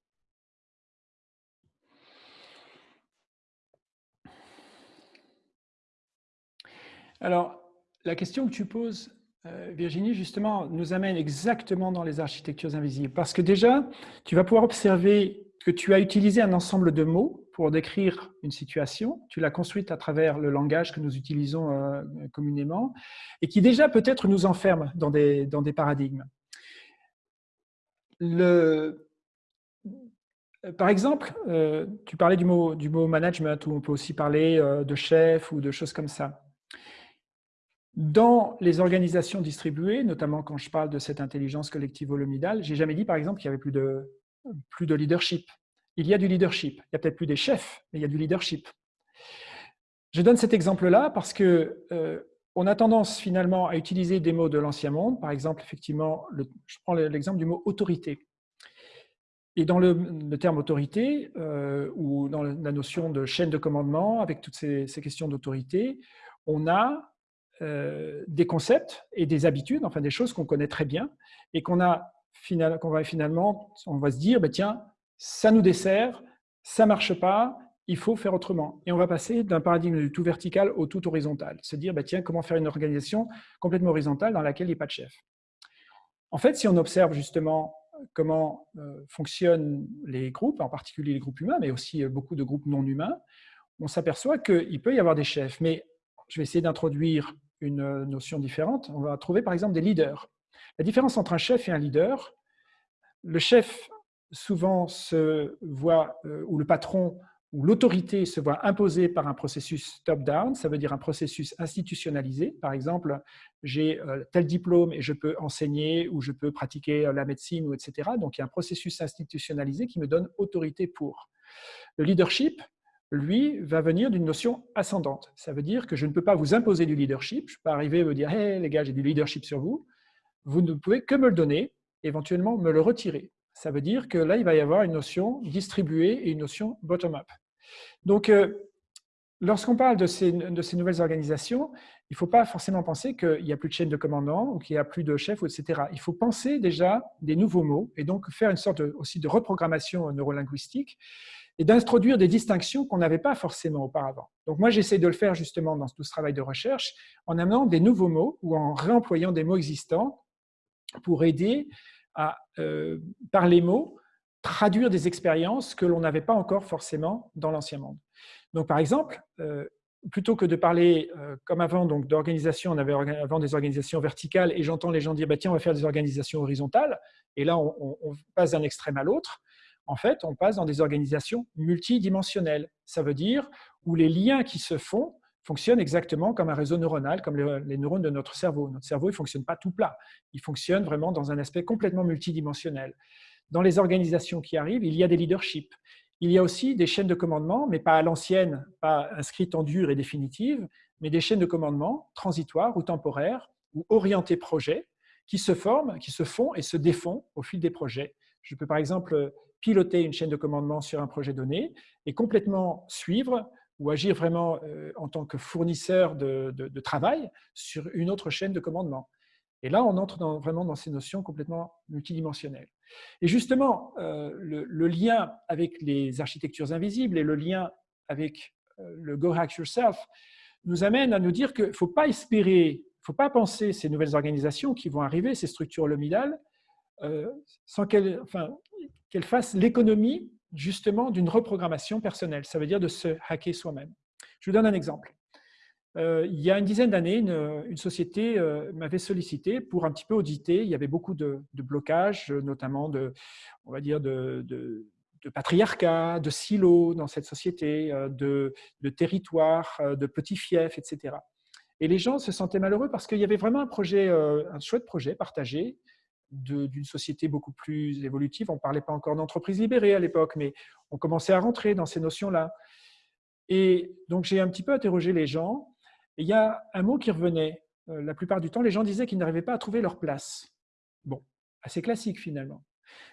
Alors, la question que tu poses, euh, Virginie, justement, nous amène exactement dans les architectures invisibles. Parce que déjà, tu vas pouvoir observer que tu as utilisé un ensemble de mots pour décrire une situation, tu l'as construite à travers le langage que nous utilisons euh, communément, et qui déjà peut-être nous enferme dans des, dans des paradigmes. Le, par exemple, euh, tu parlais du mot, du mot management, ou on peut aussi parler de chef ou de choses comme ça. Dans les organisations distribuées, notamment quand je parle de cette intelligence collective holomidale, j'ai jamais dit par exemple qu'il y avait plus de, plus de leadership. Il y a du leadership. Il n'y a peut-être plus des chefs, mais il y a du leadership. Je donne cet exemple-là parce que euh, on a tendance finalement à utiliser des mots de l'ancien monde. Par exemple, effectivement, je prends l'exemple du mot autorité. Et dans le, terme autorité, euh, ou dans la notion de chaîne de commandement, avec toutes ces questions d'autorité, on a euh, des concepts et des habitudes, enfin des choses qu'on connaît très bien et qu'on a qu'on va finalement, on va se dire, bah, tiens, ça nous dessert, ça marche pas, il faut faire autrement. Et on va passer d'un paradigme du tout vertical au tout horizontal. Se dire, bah, tiens, comment faire une organisation complètement horizontale dans laquelle il n'y a pas de chef. En fait, si on observe justement comment euh, fonctionnent les groupes, en particulier les groupes humains, mais aussi euh, beaucoup de groupes non humains, on s'aperçoit qu'il peut y avoir des chefs. Mais je vais essayer d'introduire une notion différente. On va trouver par exemple des leaders. La différence entre un chef et un leader, le chef souvent se voit, euh, ou le patron ou l'autorité se voit imposée par un processus top-down, ça veut dire un processus institutionnalisé. Par exemple, j'ai euh, tel diplôme et je peux enseigner ou je peux pratiquer euh, la médecine, ou etc. Donc, il y a un processus institutionnalisé qui me donne autorité pour. Le leadership, lui, va venir d'une notion ascendante. Ça veut dire que je ne peux pas vous imposer du leadership. Je ne peux pas arriver et vous dire hey, les gars, j'ai du leadership sur vous ». Vous ne pouvez que me le donner, éventuellement me le retirer. Ça veut dire que là, il va y avoir une notion distribuée et une notion bottom-up. Donc, euh, lorsqu'on parle de ces, de ces, nouvelles organisations, il ne faut pas forcément penser qu'il n'y a plus de chaîne de commandement ou qu'il n'y a plus de chef, etc. Il faut penser déjà des nouveaux mots et donc faire une sorte aussi de reprogrammation neurolinguistique et d'introduire des distinctions qu'on n'avait pas forcément auparavant. Donc moi, j'essaie de le faire justement dans tout ce travail de recherche en amenant des nouveaux mots ou en réemployant des mots existants pour aider à, euh, par les mots, traduire des expériences que l'on n'avait pas encore forcément dans l'ancien monde. Donc par exemple, euh, plutôt que de parler euh, comme avant donc d'organisation, on avait avant des organisations verticales et j'entends les gens dire bah, tiens on va faire des organisations horizontales et là on passe d'un extrême à l'autre en fait, on passe dans des organisations multidimensionnelles. Ça veut dire où les liens qui se font fonctionnent exactement comme un réseau neuronal, comme les neurones de notre cerveau. Notre cerveau ne fonctionne pas tout plat. Il fonctionne vraiment dans un aspect complètement multidimensionnel. Dans les organisations qui arrivent, il y a des leaderships. Il y a aussi des chaînes de commandement, mais pas à l'ancienne, pas inscrites en dur et définitives, mais des chaînes de commandement transitoires ou temporaires ou orientées projets qui se forment, qui se font et se défont au fil des projets. Je peux par exemple piloter une chaîne de commandement sur un projet donné et complètement suivre ou agir vraiment euh, en tant que fournisseur de, travail sur une autre chaîne de commandement. Et là, on entre vraiment dans ces notions complètement multidimensionnelles. Et justement, euh, le, lien avec les architectures invisibles et le lien avec euh, le Go Hack Yourself nous amène à nous dire qu'il ne faut pas espérer, il ne faut pas penser ces nouvelles organisations qui vont arriver, ces structures holomidales, sans qu'elles enfin, qu'elle fasse l'économie justement d'une reprogrammation personnelle. Ça veut dire de se hacker soi-même. Je vous donne un exemple. Euh, il y a une dizaine d'années, une, société euh, m'avait sollicité pour un petit peu auditer. Il y avait beaucoup de, blocages, notamment de, on va dire, de, de, patriarcat, de silos dans cette société, euh, de, territoires, de petits fiefs, etc. Et les gens se sentaient malheureux parce qu'il y avait vraiment un projet, un chouette projet partagé, d'une société beaucoup plus évolutive. On ne parlait pas encore d'entreprise libérée à l'époque, mais on commençait à rentrer dans ces notions-là. Et donc, j'ai un petit peu interrogé les gens. Et il y a un mot qui revenait. Euh, la plupart du temps, les gens disaient qu'ils n'arrivaient pas à trouver leur place. Bon, assez classique finalement.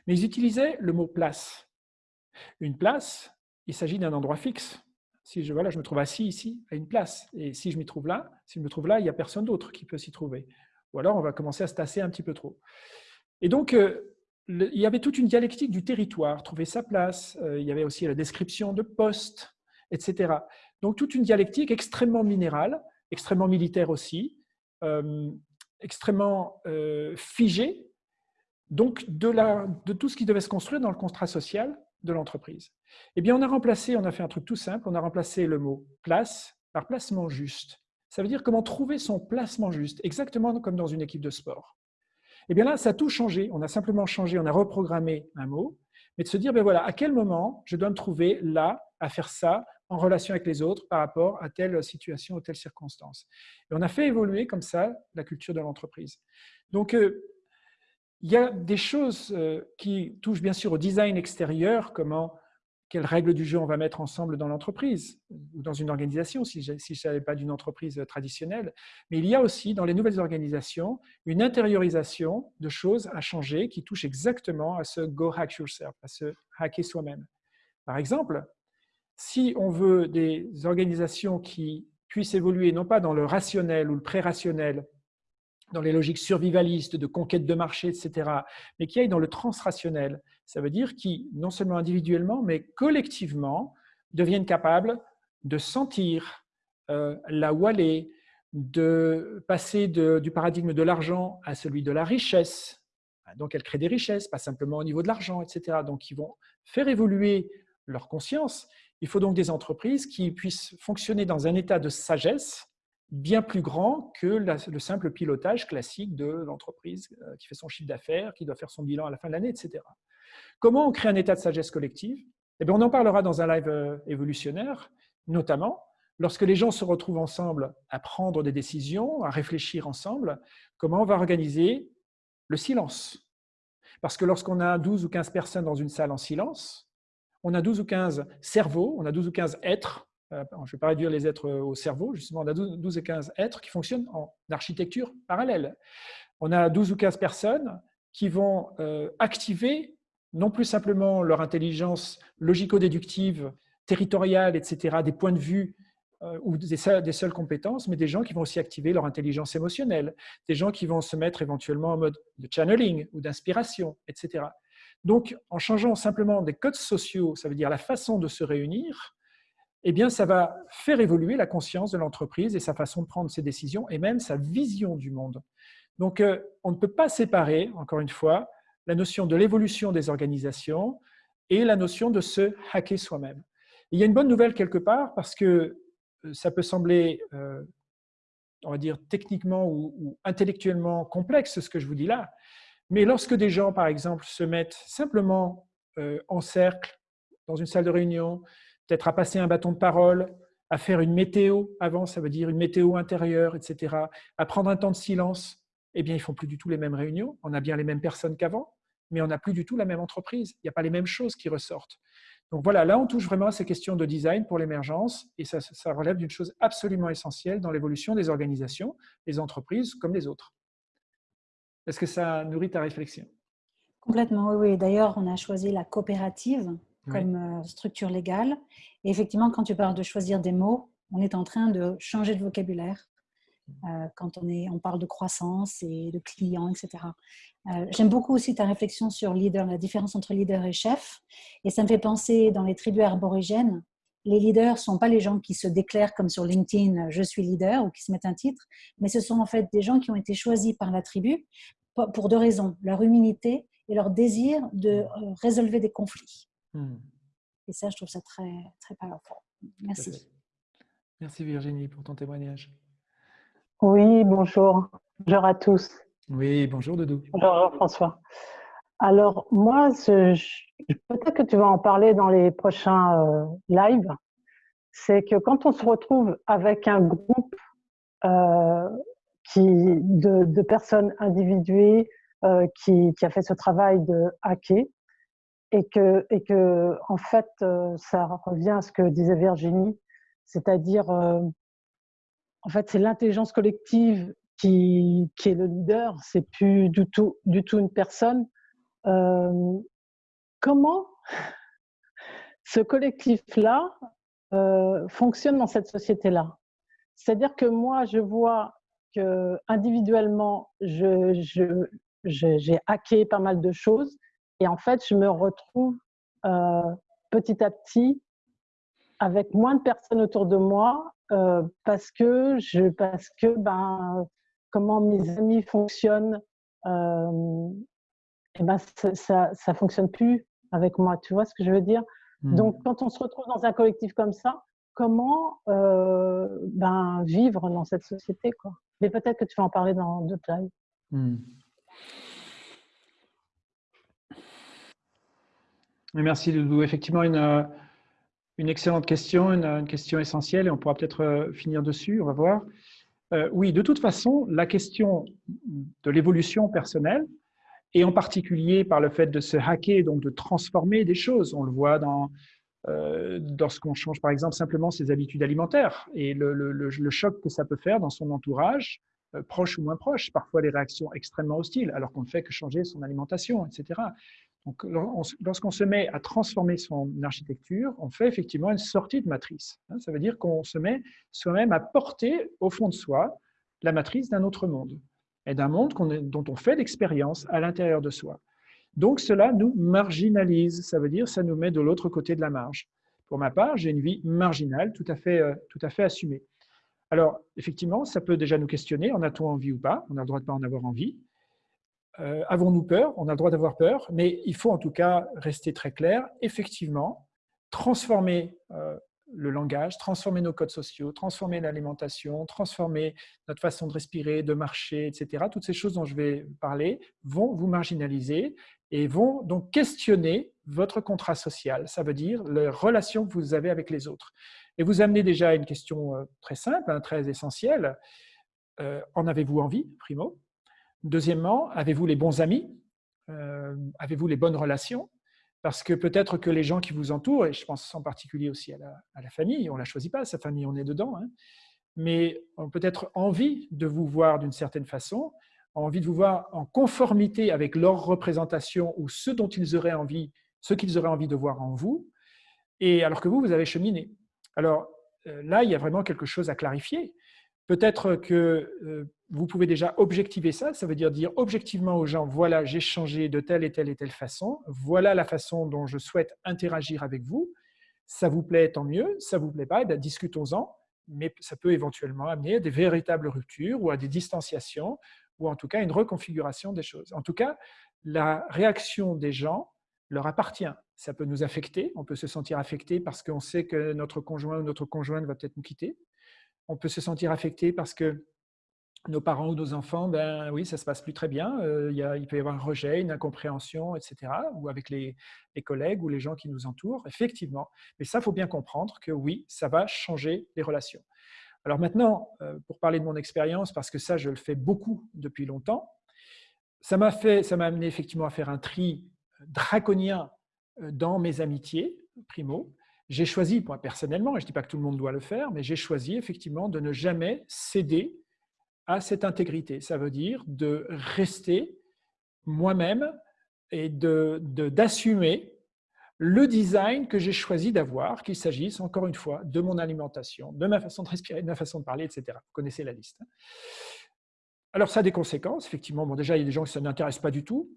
Mais ils utilisaient le mot place. Une place, il s'agit d'un endroit fixe. Si je, voilà, je me trouve assis ici, à une place, et si je m'y trouve là, si je me trouve là, il n'y a personne d'autre qui peut s'y trouver. Ou alors, on va commencer à se tasser un petit peu trop. Et donc, euh, il y avait toute une dialectique du territoire, trouver sa place. Euh, il y avait aussi la description de poste, etc. Donc, toute une dialectique extrêmement minérale, extrêmement militaire aussi, euh, extrêmement figée, donc de, de tout ce qui devait se construire dans le contrat social de l'entreprise. Eh bien, on a remplacé, on a fait un truc tout simple, on a remplacé le mot place par placement juste. Ça veut dire comment trouver son placement juste, exactement comme dans une équipe de sport. Eh bien là, ça a tout changé. On a simplement changé, on a reprogrammé un mot, mais de se dire, ben voilà, à quel moment je dois me trouver là, à faire ça, en relation avec les autres par rapport à telle situation ou telle circonstance. Et on a fait évoluer comme ça la culture de l'entreprise. Donc, euh, il y a des choses euh, qui touchent bien sûr au design extérieur, comment, quelles règles du jeu on va mettre ensemble dans l'entreprise ou dans une organisation, si je ne savais pas d'une entreprise traditionnelle. Mais il y a aussi dans les nouvelles organisations une intériorisation de choses à changer qui touchent exactement à ce go hack yourself, à ce hacker soi-même. Par exemple, si on veut des organisations qui puissent évoluer non pas dans le rationnel ou le pré-rationnel, dans les logiques survivalistes de conquête de marché, etc., mais qui aillent dans le transrationnel. Ça veut dire qui, non seulement individuellement, mais collectivement, deviennent capables de sentir euh, là de passer du paradigme de l'argent à celui de la richesse. Donc, elles créent des richesses, pas simplement au niveau de l'argent, etc. Donc, ils vont faire évoluer leur conscience. Il faut donc des entreprises qui puissent fonctionner dans un état de sagesse bien plus grand que le simple pilotage classique de l'entreprise euh, qui fait son chiffre d'affaires, qui doit faire son bilan à la fin de l'année, etc. Comment on crée un état de sagesse collective? Eh bien, On en parlera dans un live euh, évolutionnaire, notamment lorsque les gens se retrouvent ensemble à prendre des décisions, à réfléchir ensemble, comment on va organiser le silence? Parce que lorsqu'on a 12 ou 15 personnes dans une salle en silence, on a 12 ou 15 cerveaux, on a 12 ou 15 êtres je ne vais pas réduire les êtres au cerveau, justement, on a 12 et 15 êtres qui fonctionnent en architecture parallèle. On a 12 ou 15 personnes qui vont euh, activer non plus simplement leur intelligence logico-déductive, territoriale, etc., des points de vue euh, ou des, seules compétences, mais des gens qui vont aussi activer leur intelligence émotionnelle, des gens qui vont se mettre éventuellement en mode de channeling ou d'inspiration, etc. Donc, en changeant simplement des codes sociaux, ça veut dire la façon de se réunir, eh bien, ça va faire évoluer la conscience de l'entreprise et sa façon de prendre ses décisions et même sa vision du monde. Donc, euh, on ne peut pas séparer, encore une fois, la notion de l'évolution des organisations et la notion de se hacker soi-même. Il y a une bonne nouvelle quelque part parce que euh, ça peut sembler, euh, on va dire, techniquement ou, intellectuellement complexe ce que je vous dis là, mais lorsque des gens, par exemple, se mettent simplement en cercle dans une salle de réunion, peut-être à passer un bâton de parole, à faire une météo avant, ça veut dire une météo intérieure, etc., à prendre un temps de silence, eh bien, ils font plus du tout les mêmes réunions. On a bien les mêmes personnes qu'avant, mais on n'a plus du tout la même entreprise. Il n'y a pas les mêmes choses qui ressortent. Donc voilà, là, on touche vraiment à ces questions de design pour l'émergence, et ça, relève d'une chose absolument essentielle dans l'évolution des organisations, les entreprises comme les autres. Est-ce que ça nourrit ta réflexion? Complètement, oui. oui. D'ailleurs, on a choisi la coopérative comme euh, structure légale. Et effectivement, quand tu parles de choisir des mots, on est en train de changer de vocabulaire euh, quand on, est, on parle de croissance et de clients, etc. Euh, j'aime beaucoup aussi ta réflexion sur leader, la différence entre leader et chef. Et ça me fait penser dans les tribus arborigènes, les leaders ne sont pas les gens qui se déclarent comme sur LinkedIn, je suis leader, ou qui se mettent un titre, mais ce sont en fait des gens qui ont été choisis par la tribu pour deux raisons, leur humilité et leur désir de résolver des conflits. Hmm. Et ça, je trouve ça très, très powerful. Merci. Merci Virginie pour ton témoignage. Oui, bonjour. Bonjour à tous. Oui, bonjour Doudou. Bonjour François. Alors, moi, peut-être que tu vas en parler dans les prochains euh, lives. C'est que quand on se retrouve avec un groupe euh, qui, de, personnes individuées euh, qui, qui, a fait ce travail de hacker, et que, et que en fait, euh, ça revient à ce que disait Virginie, c'est-à-dire, euh, en fait, c'est l'intelligence collective qui, qui est le leader, c'est plus du tout, du tout une personne. Euh, comment ce collectif-là euh, fonctionne dans cette société-là? C'est-à-dire que moi, je vois que individuellement, j'ai je, j'ai hacké pas mal de choses et en fait, je me retrouve euh, petit à petit avec moins de personnes autour de moi euh, parce que je parce que ben comment mes amis fonctionnent euh, et ben ça ça fonctionne plus avec moi tu vois ce que je veux dire? Hmm. donc quand on se retrouve dans un collectif comme ça comment euh, ben vivre dans cette société quoi? Mais peut-être que tu vas en parler dans d'autres lives hmm. Merci Loulou. Effectivement, une, euh, une excellente question, une, question essentielle et on pourra peut-être euh, finir dessus, on va voir. Euh, oui, de toute façon, la question de l'évolution personnelle, et en particulier par le fait de se hacker, donc de transformer des choses, on le voit dans, lorsqu'on change par exemple simplement ses habitudes alimentaires et le, le, choc que ça peut faire dans son entourage, proche ou moins proche, parfois des réactions extrêmement hostiles, alors qu'on ne fait que changer son alimentation, etc. Lorsqu'on se met à transformer son architecture, on fait effectivement une sortie de matrice. Hein. Ça veut dire qu'on se met soi-même à porter au fond de soi la matrice d'un autre monde et d'un monde dont on fait l'expérience à l'intérieur de soi. Donc, cela nous marginalise. Ça veut dire ça nous met de l'autre côté de la marge. Pour ma part, j'ai une vie marginale tout à fait, euh, tout à fait assumée. Alors, effectivement, ça peut déjà nous questionner, en a-t-on envie ou pas? On a le droit de ne pas en avoir envie. Euh, avons-nous peur? On a le droit d'avoir peur, mais il faut en tout cas rester très clair. Effectivement, transformer euh, le langage, transformer nos codes sociaux, transformer l'alimentation, transformer notre façon de respirer, de marcher, etc. Toutes ces choses dont je vais parler vont vous marginaliser et vont donc questionner votre contrat social. Ça veut dire les relations que vous avez avec les autres. Et vous amenez déjà à une question euh, très simple, hein, très essentielle. en avez-vous envie, primo? Deuxièmement, avez-vous les bons amis? Euh, Avez-vous les bonnes relations? Parce que peut-être que les gens qui vous entourent, et je pense en particulier aussi à la, famille, on ne la choisit pas, sa famille, on est dedans, hein, mais ont peut-être envie de vous voir d'une certaine façon, envie de vous voir en conformité avec leur représentation ou ce dont ils auraient envie, ce qu'ils auraient envie de voir en vous, et alors que vous, vous avez cheminé. Alors euh, là, il y a vraiment quelque chose à clarifier. Peut-être que euh, vous pouvez déjà objectiver ça, ça veut dire dire objectivement aux gens, voilà, j'ai changé de telle et telle et telle façon, voilà la façon dont je souhaite interagir avec vous, ça vous plaît, tant mieux, ça vous plaît pas, eh discutons-en, mais ça peut éventuellement amener à des véritables ruptures ou à des distanciations, ou en tout cas une reconfiguration des choses. En tout cas, la réaction des gens leur appartient. Ça peut nous affecter, on peut se sentir affecté parce qu'on sait que notre conjoint ou notre conjointe va peut-être nous quitter, on peut se sentir affecté parce que nos parents ou nos enfants, ben oui, ça se passe plus très bien. Euh, il, peut y avoir un rejet, une incompréhension, etc. Ou avec les, collègues ou les gens qui nous entourent, effectivement. Mais ça, faut bien comprendre que oui, ça va changer les relations. Alors maintenant, euh, pour parler de mon expérience, parce que ça, je le fais beaucoup depuis longtemps, ça m'a ça m'a amené effectivement à faire un tri draconien euh, dans mes amitiés, primo. J'ai choisi, moi personnellement, et je ne dis pas que tout le monde doit le faire, mais j'ai choisi effectivement de ne jamais céder à cette intégrité. Ça veut dire de rester moi-même et d'assumer de, le design que j'ai choisi d'avoir, qu'il s'agisse encore une fois de mon alimentation, de ma façon de respirer, de ma façon de parler, etc. Vous connaissez la liste. Hein. Alors ça a des conséquences, effectivement. Bon, déjà, il y a des gens qui ça n'intéresse pas du tout.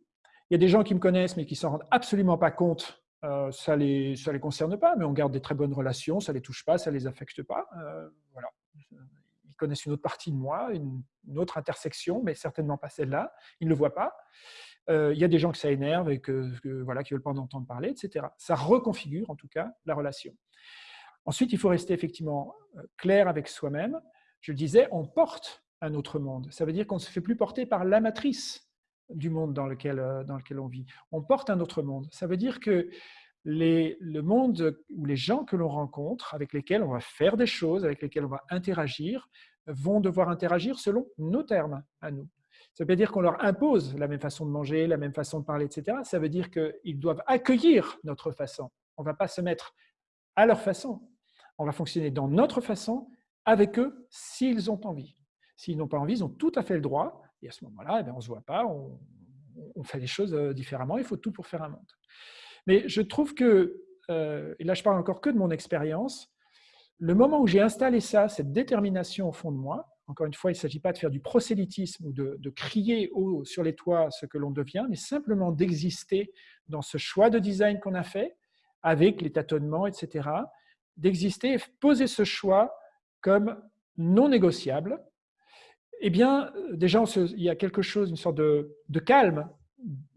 Il y a des gens qui me connaissent mais qui s'en rendent absolument pas compte euh, ça ne les, ça les concerne pas, mais on garde des très bonnes relations, ça ne les touche pas, ça ne les affecte pas. Euh, voilà. Ils connaissent une autre partie de moi, une, autre intersection, mais certainement pas celle-là. Ils ne le voient pas. Euh, il y a des gens que ça énerve et que, voilà, qui ne veulent pas en entendre parler, etc. Ça reconfigure en tout cas la relation. Ensuite, il faut rester effectivement clair avec soi-même. Je le disais, on porte un autre monde. Ça veut dire qu'on ne se fait plus porter par la matrice du monde dans lequel, euh, dans lequel on vit. On porte un autre monde. Ça veut dire que les, le monde ou les gens que l'on rencontre, avec lesquels on va faire des choses, avec lesquels on va interagir, vont devoir interagir selon nos termes à nous. Ça veut dire qu'on leur impose la même façon de manger, la même façon de parler, etc. Ça veut dire qu'ils doivent accueillir notre façon. On ne va pas se mettre à leur façon. On va fonctionner dans notre façon avec eux s'ils ont envie. S'ils n'ont pas envie, ils ont tout à fait le droit. Et à ce moment-là, eh on ne se voit pas, on, fait les choses différemment. Il faut tout pour faire un monde. Mais je trouve que, et là je parle encore que de mon expérience, le moment où j'ai installé ça, cette détermination au fond de moi, encore une fois, il ne s'agit pas de faire du prosélytisme ou de, crier haut sur les toits ce que l'on devient, mais simplement d'exister dans ce choix de design qu'on a fait, avec les tâtonnements, etc., d'exister et poser ce choix comme non négociable, eh bien, déjà, il y a quelque chose, une sorte de, calme,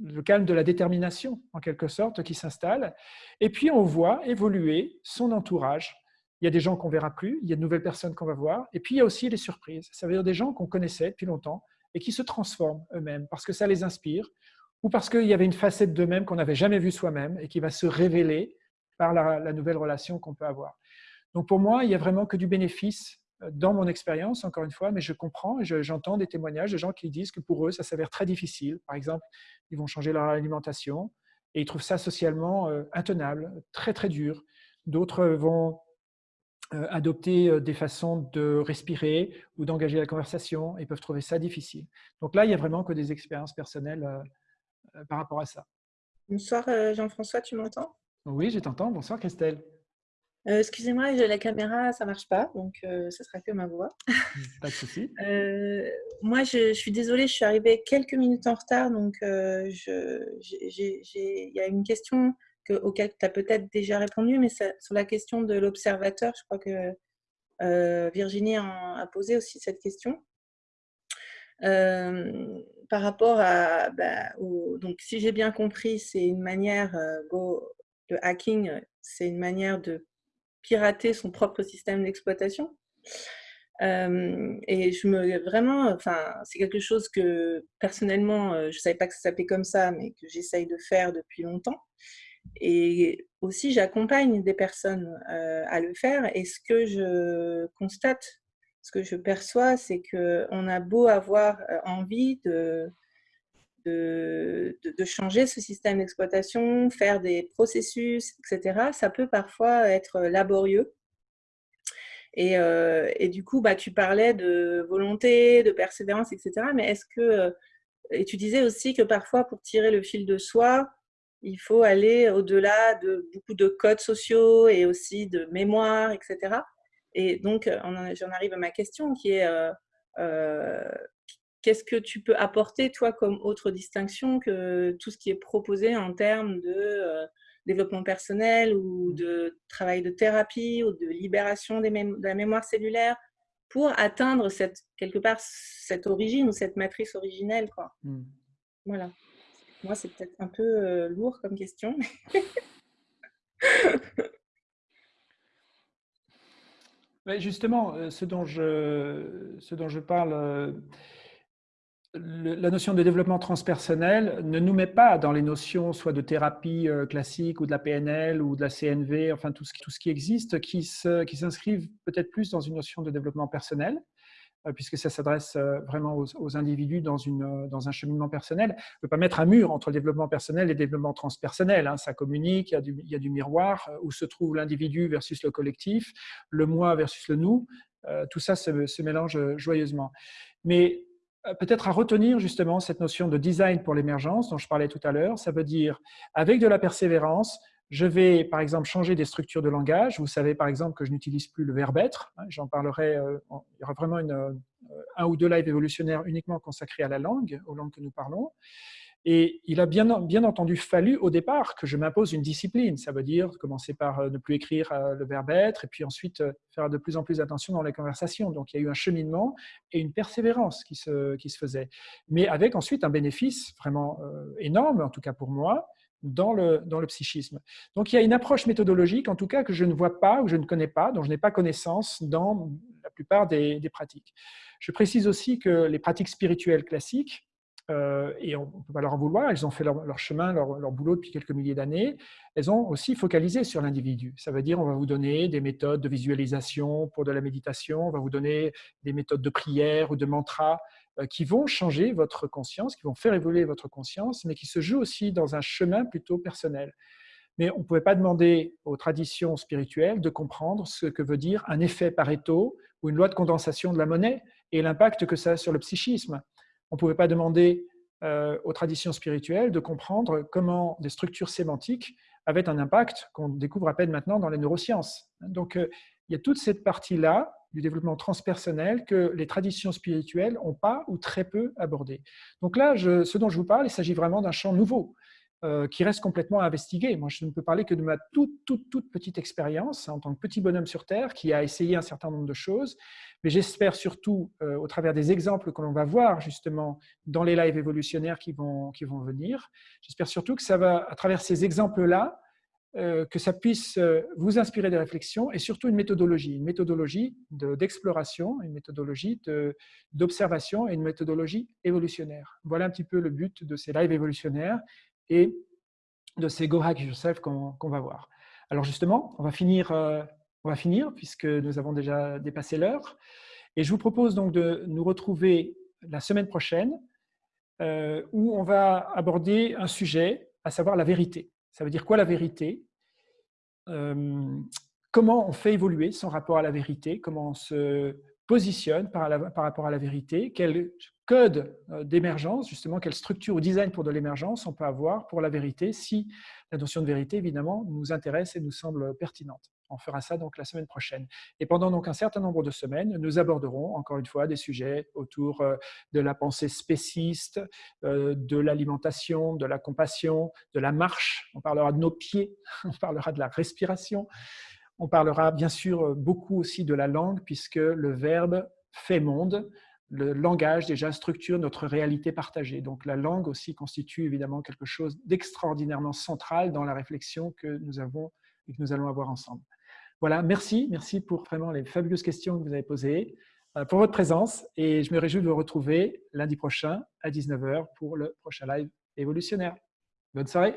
le calme de la détermination, en quelque sorte, qui s'installe. Et puis, on voit évoluer son entourage il y a des gens qu'on verra plus, il y a de nouvelles personnes qu'on va voir, et puis il y a aussi les surprises. Ça veut dire des gens qu'on connaissait depuis longtemps et qui se transforment eux-mêmes parce que ça les inspire ou parce qu'il y avait une facette d'eux-mêmes qu'on n'avait jamais vue soi-même et qui va se révéler par la, nouvelle relation qu'on peut avoir. Donc pour moi, il n'y a vraiment que du bénéfice euh, dans mon expérience, encore une fois, mais je comprends et j'entends des témoignages de gens qui disent que pour eux, ça s'avère très difficile. Par exemple, ils vont changer leur alimentation et ils trouvent ça socialement euh, intenable, très très dur. D'autres vont euh, adopter euh, des façons de respirer ou d'engager la conversation et peuvent trouver ça difficile. Donc là, il n'y a vraiment que des expériences personnelles par rapport à ça. Bonsoir Jean-François, tu m'entends? Oui, je t'entends. Bonsoir Christelle. Excusez-moi, la caméra, ça ne marche pas, donc ce sera que ma voix. Pas de souci. moi, je, suis désolée, je suis arrivée quelques minutes en retard, donc il y a une question auquel tu as peut-être déjà répondu, mais sur la question de l'observateur, je crois que euh, Virginie a, posé aussi cette question. Euh, par rapport à, bah, donc si j'ai bien compris, c'est une manière, euh, le hacking, c'est une manière de pirater son propre système d'exploitation. et je me vraiment, enfin, c'est quelque chose que personnellement, je ne savais pas que ça s'appelait comme ça, mais que j'essaye de faire depuis longtemps. Et aussi, j'accompagne des personnes euh, à le faire. Et ce que je constate, ce que je perçois, c'est qu'on a beau avoir euh, envie de, de, changer ce système d'exploitation, faire des processus, etc., ça peut parfois être laborieux. Et, euh, et du coup, bah, tu parlais de volonté, de persévérance, etc. Mais est-ce que, et tu disais aussi que parfois, pour tirer le fil de soi, il faut aller au-delà de beaucoup de codes sociaux et aussi de mémoire, etc. Et donc, euh, j'en arrive à ma question qui est euh, euh, qu'est-ce que tu peux apporter, toi, comme autre distinction que tout ce qui est proposé en termes de développement personnel ou de travail de thérapie ou de libération de la mémoire cellulaire pour atteindre cette, quelque part cette origine ou cette matrice originelle. Quoi. Mmh. Voilà. Moi, c'est peut-être un peu euh, lourd comme question. justement, euh, ce dont je, ce dont je parle, euh, la notion de développement transpersonnel ne nous met pas dans les notions soit de thérapie classique ou de la PNL ou de la CNV, enfin tout ce, qui existe, qui s'inscrivent peut-être plus dans une notion de développement personnel. Euh, puisque ça s'adresse euh, vraiment aux, individus dans, euh, un cheminement personnel. On ne peut pas mettre un mur entre le développement personnel et le développement transpersonnel. Hein. Ça communique, il y, a du, il y, a du, miroir, où se trouve l'individu versus le collectif, le moi versus le nous. tout ça se, se, mélange joyeusement. Mais peut-être à retenir justement cette notion de design pour l'émergence dont je parlais tout à l'heure. Ça veut dire, avec de la persévérance, je vais, par exemple, changer des structures de langage. Vous savez, par exemple, que je n'utilise plus le verbe être. Hein, j'en parlerai, euh, il y aura vraiment euh, un ou deux lives évolutionnaires uniquement consacrés à la langue, aux langues que nous parlons. Et il a bien, entendu fallu au départ que je m'impose une discipline. Ça veut dire commencer par euh, ne plus écrire le verbe être et puis ensuite faire de plus en plus attention dans les conversations. Donc il y a eu un cheminement et une persévérance qui se, faisait. Mais avec ensuite un bénéfice vraiment énorme, en tout cas pour moi, dans le, dans le psychisme. Donc il y a une approche méthodologique, en tout cas, que je ne vois pas ou je ne connais pas, dont je n'ai pas connaissance dans la plupart des, pratiques. Je précise aussi que les pratiques spirituelles classiques, euh, et on ne peut pas leur en vouloir, elles ont fait leur, chemin, leur, boulot depuis quelques milliers d'années, elles ont aussi focalisé sur l'individu. Ça veut dire on va vous donner des méthodes de visualisation pour de la méditation, on va vous donner des méthodes de prière ou de mantra euh, qui vont changer votre conscience, qui vont faire évoluer votre conscience, mais qui se jouent aussi dans un chemin plutôt personnel. mais on ne pouvait pas demander aux traditions spirituelles de comprendre ce que veut dire un effet Pareto ou une loi de condensation de la monnaie et l'impact que ça a sur le psychisme. On ne pouvait pas demander euh, aux traditions spirituelles de comprendre comment des structures sémantiques avaient un impact qu'on découvre à peine maintenant dans les neurosciences. Donc, euh, il y a toute cette partie-là du développement transpersonnel que les traditions spirituelles n'ont pas ou très peu abordé. Donc là, ce dont je vous parle, il s'agit vraiment d'un champ nouveau. Euh, qui reste complètement à investiguer. Moi, je ne peux parler que de ma toute, toute, toute petite expérience en tant que petit bonhomme sur Terre qui a essayé un certain nombre de choses. Mais j'espère surtout, euh, au travers des exemples que l'on va voir justement dans les lives évolutionnaires qui vont, qui vont venir, j'espère surtout que ça va, à travers ces exemples-là, euh, que ça puisse vous inspirer des réflexions et surtout une méthodologie, une méthodologie d'exploration, une méthodologie d'observation et une méthodologie évolutionnaire. Voilà un petit peu le but de ces lives évolutionnaires de ces Go Hack qu'on va voir. Alors justement, on va, finir, euh, on va finir puisque nous avons déjà dépassé l'heure. Et je vous propose donc de nous retrouver la semaine prochaine euh, où on va aborder un sujet, à savoir la vérité. Ça veut dire quoi la vérité? Euh, Comment on fait évoluer son rapport à la vérité? Comment on se positionne par, rapport à la vérité? Quel code euh, d'émergence, justement, quelle structure ou design pour de l'émergence on peut avoir pour la vérité, si la notion de vérité, évidemment, nous intéresse et nous semble pertinente. On fera ça donc la semaine prochaine. Et pendant donc un certain nombre de semaines, nous aborderons encore une fois des sujets autour euh, de la pensée spéciste, euh, de l'alimentation, de la compassion, de la marche. On parlera de nos pieds, on parlera de la respiration. On parlera bien sûr beaucoup aussi de la langue puisque le verbe fait monde le langage déjà structure notre réalité partagée. Donc la langue aussi constitue évidemment quelque chose d'extraordinairement central dans la réflexion que nous avons et que nous allons avoir ensemble. Voilà, merci, merci pour vraiment les fabuleuses questions que vous avez posées, euh, pour votre présence et je me réjouis de vous retrouver lundi prochain à 19h pour le prochain live évolutionnaire. Bonne soirée